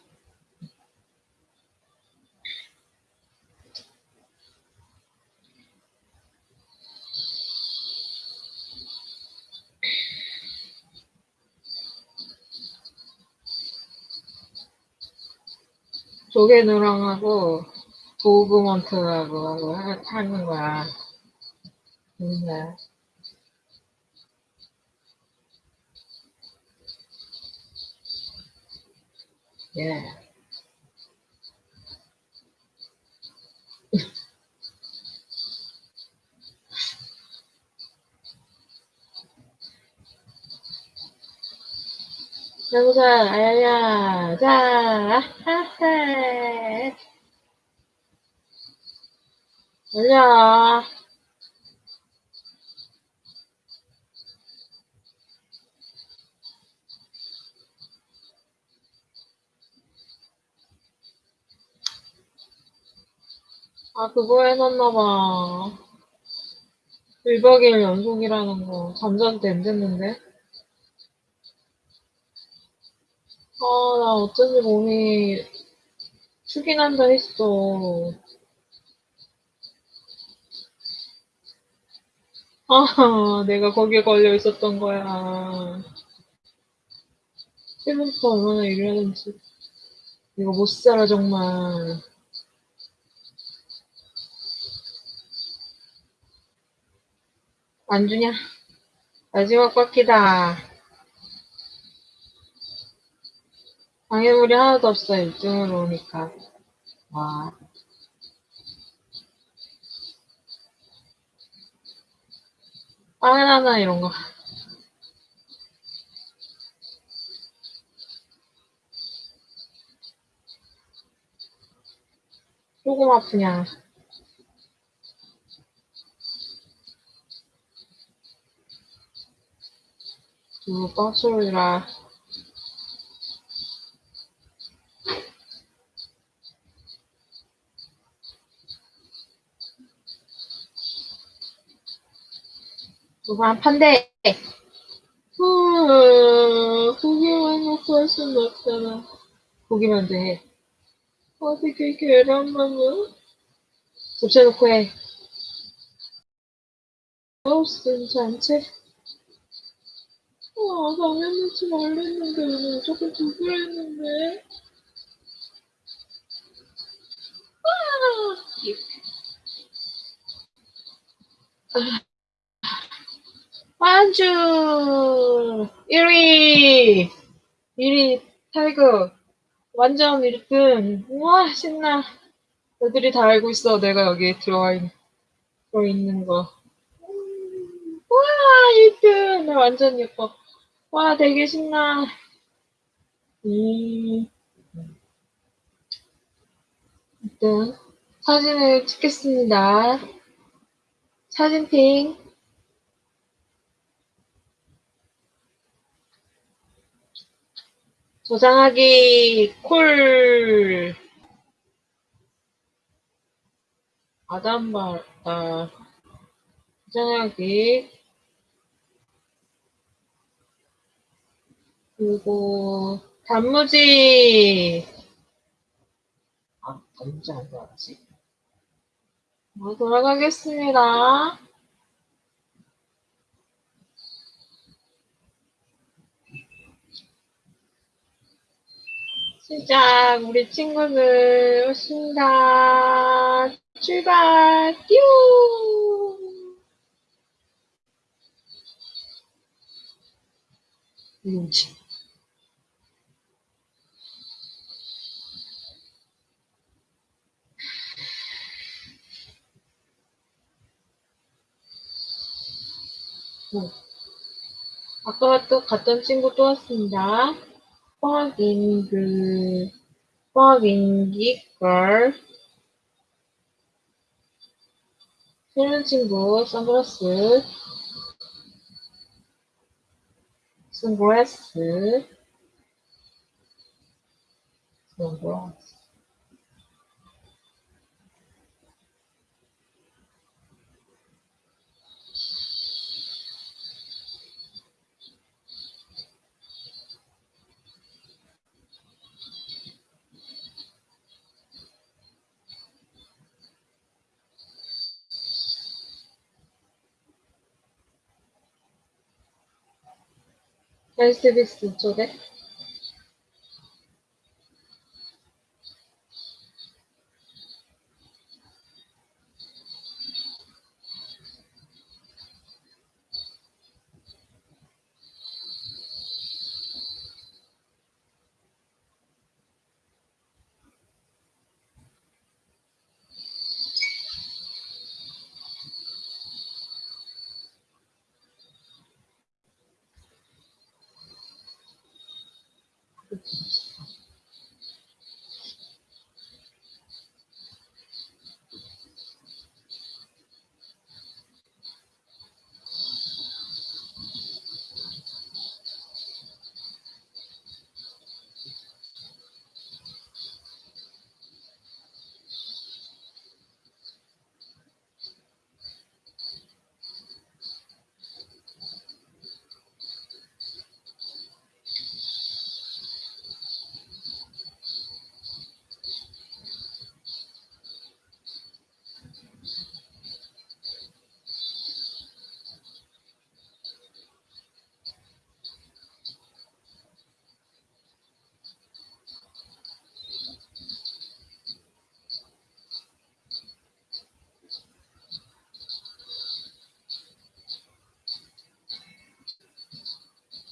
조개누랑하고 도그먼트하고 하- 하는 거야. 맨날. 예. 여보자, 아야야, 자, 하하. 올려. 아, 그거 해놨나봐. 1박 2일 연속이라는 거. 잠자도 안 됐는데. 아, 나 어쩐지 몸이 축이 난다 했어. 아, 내가 거기에 걸려 있었던 거야. 지금부터 얼마나 일해야 되는지. 이거 못 살아, 정말. 안 주냐? 마지막 바퀴다. 방해물이 하나도 없어, 1등으로 오니까. 와. 바나나 이런 거. 조금 아프냐. 두 빡소리라. 누가 한 판대. 후, 고기만 놓고 할 수는 없잖아. 고기만 돼. 어떻게 계란만은? 곱쳐놓고 해. 마우스는 잔체. 아, 당연하지 말랬는데, 왜 무조건 두개 했는데? 아! 완주! 1위! 1위 타이거. 완전 1등. 우와, 신나. 애들이 다 알고 있어. 내가 여기 들어와 있, 들어있는 거. 음, 우와, 1등! 나 완전 예뻐. 와, 되게 신나. 음. 일단, 사진을 찍겠습니다. 사진핑. 저장하기 콜 아담바 아 저장하기. 그리고 단무지. 아 단무지 안 들어가지? 어, 돌아가겠습니다 시작. 우리 친구들 오신다. 출발. 뀨 뭐지 어. 아까 또 갔던 친구 또 왔습니다. 확인 그 확인기 걸. 새로운 친구 선글라스. 선글라스. 선글라스 헬스비스 쪽에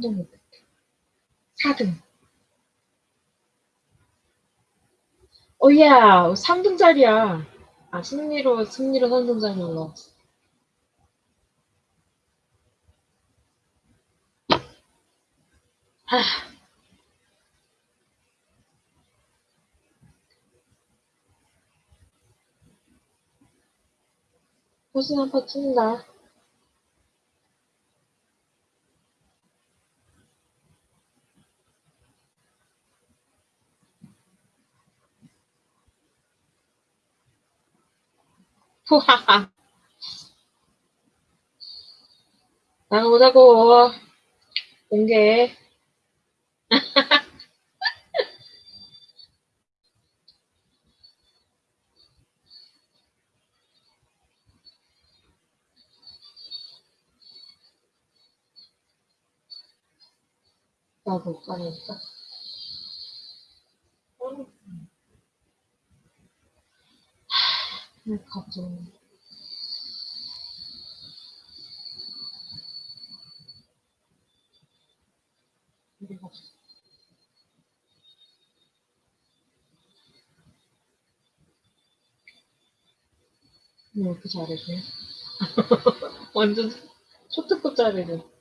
3등 못했다. 4등. 어야 3등짜리야. 아 승리로 승리로 3등짜리 올라왔어. 아. 호신 한파 찐다. 후하하. 나가보자고. 공개. 나못 가니까. 하, 가보자. 우리 가보자. 왜 이렇게 잘해줘? 완전 초특급 잘해줘.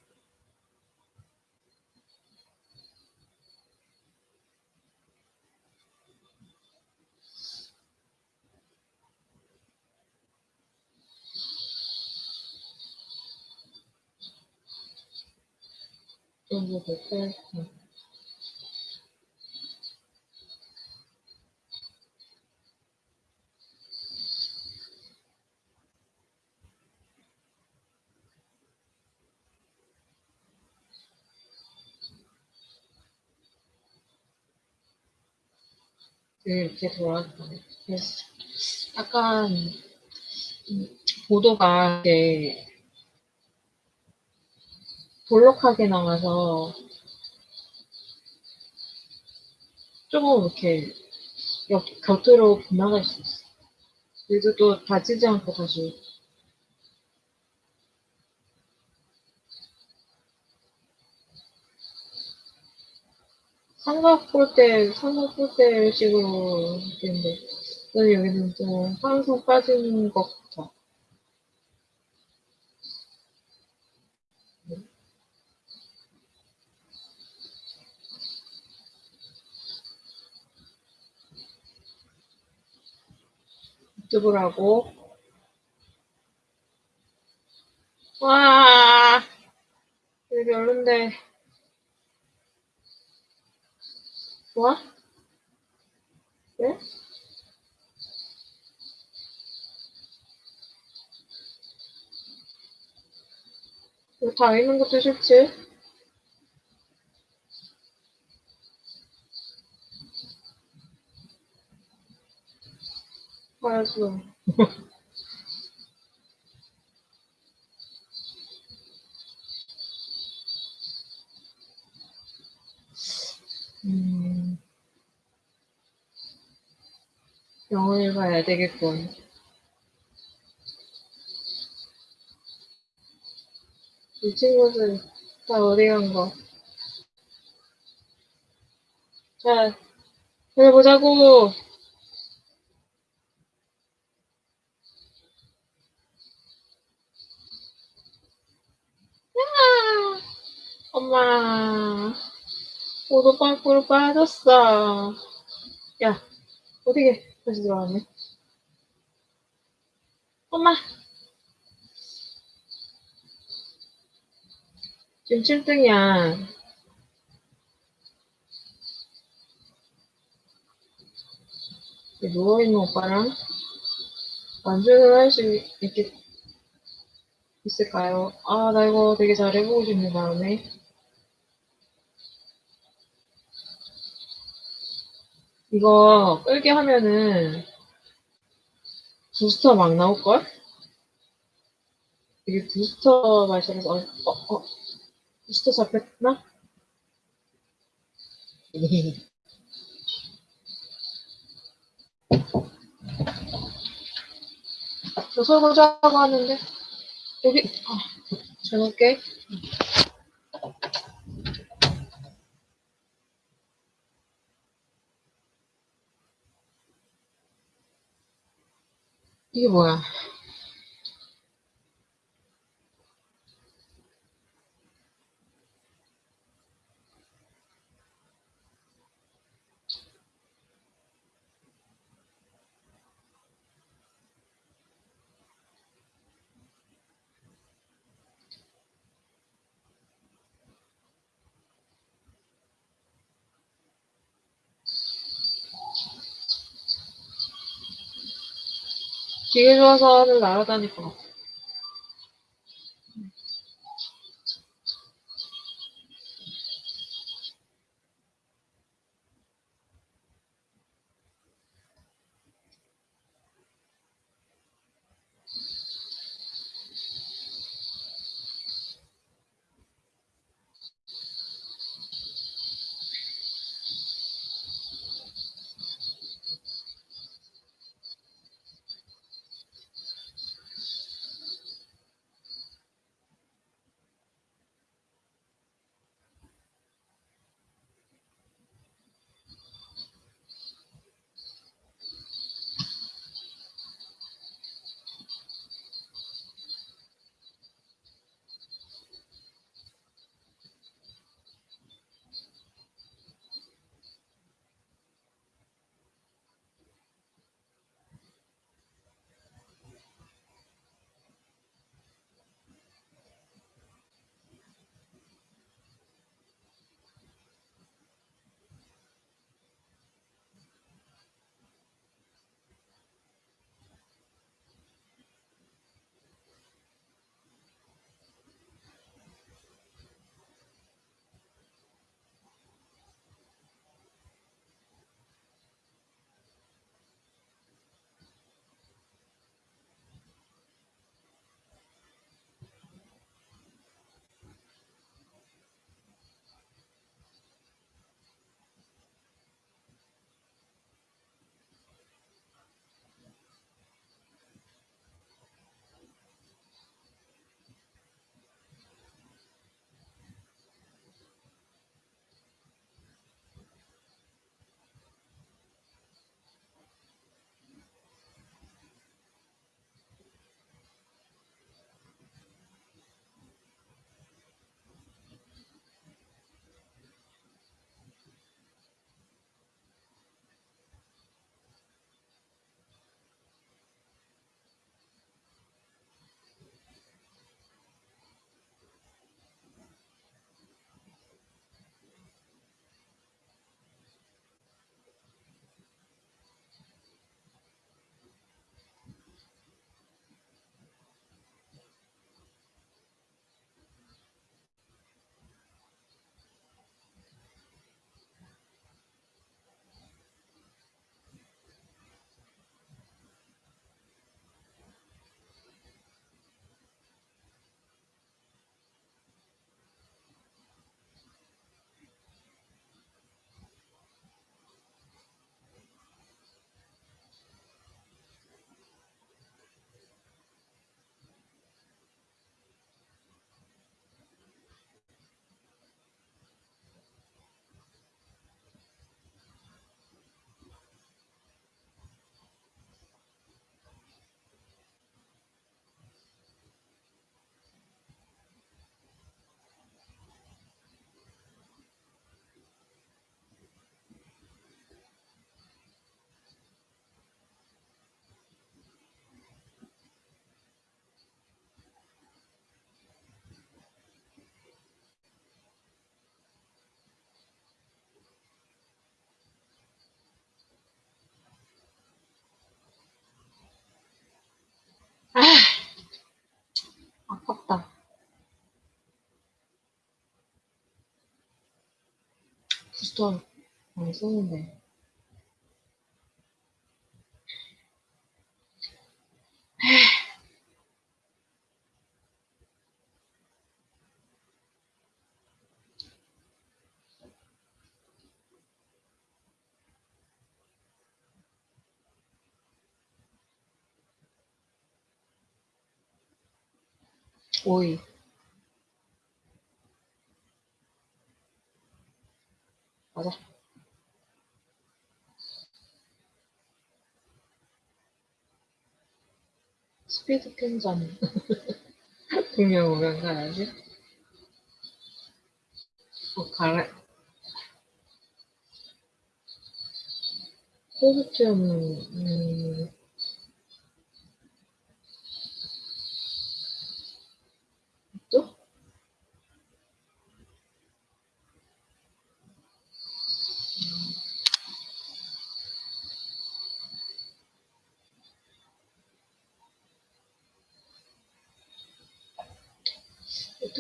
여기 댓글. 응. 이렇게. 그래서 약간 음, 보도가 이렇게 볼록하게 나와서 조금 이렇게 옆, 곁으로 빗나갈 수 있어. 그래도 또 다치지 않고 다시 삼각 볼 때, 삼각 볼때 식으로 했는데, 근데 여기는 좀 항상 빠지는 것 같아. 유튜브를 하고, 와, 여기 별론데, 좋아? 왜? 여기 다 있는 것도 싫지? 알았어. 음, 영어를 봐야 되겠군. 이 친구들 다 어디 간 거? 자, 해보자고! 야! 엄마, 모두 빵꾸로 빠졌어. 야, 어떻게 다시 들어왔네? 엄마! 지금 7등이야. 누워있는 오빠랑 완주를 할 수 있겠, 있을까요? 아, 나 이거 되게 잘해보고 싶네, 다음에. 이거 끌게 하면은 부스터 막 나올걸? 이게 부스터 마셔서, 어, 어, 어, 부스터 잡혔나? 저 설거지하고 하는데, 여기, 아, 잘 놓을게. 이게 뭐야? 기계 좋아서 하늘 날아다닐 것 같아. 진짜 많이 쓰는데. 오이. 맞아. 스피드 캔전. 분명 오면 가야지. 어, 가래. 코스튬, 음, 또?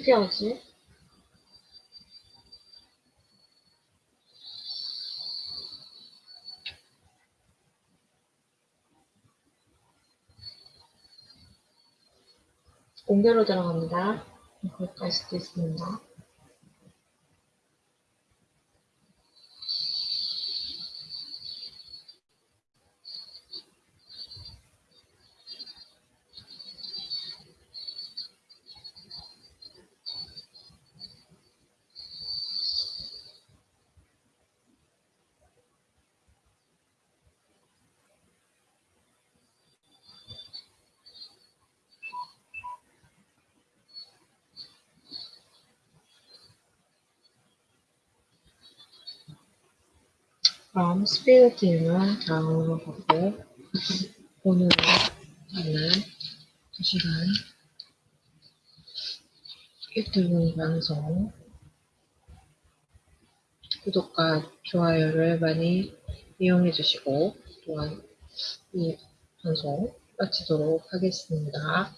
어떻게 하지? 공개로 들어갑니다. 거기까지 수도 있습니다. 스피드 팀은 다음으로 가고 오늘은 2시간 유튜브 방송 구독과 좋아요를 많이 이용해 주시고 또한 이 방송 마치도록 하겠습니다.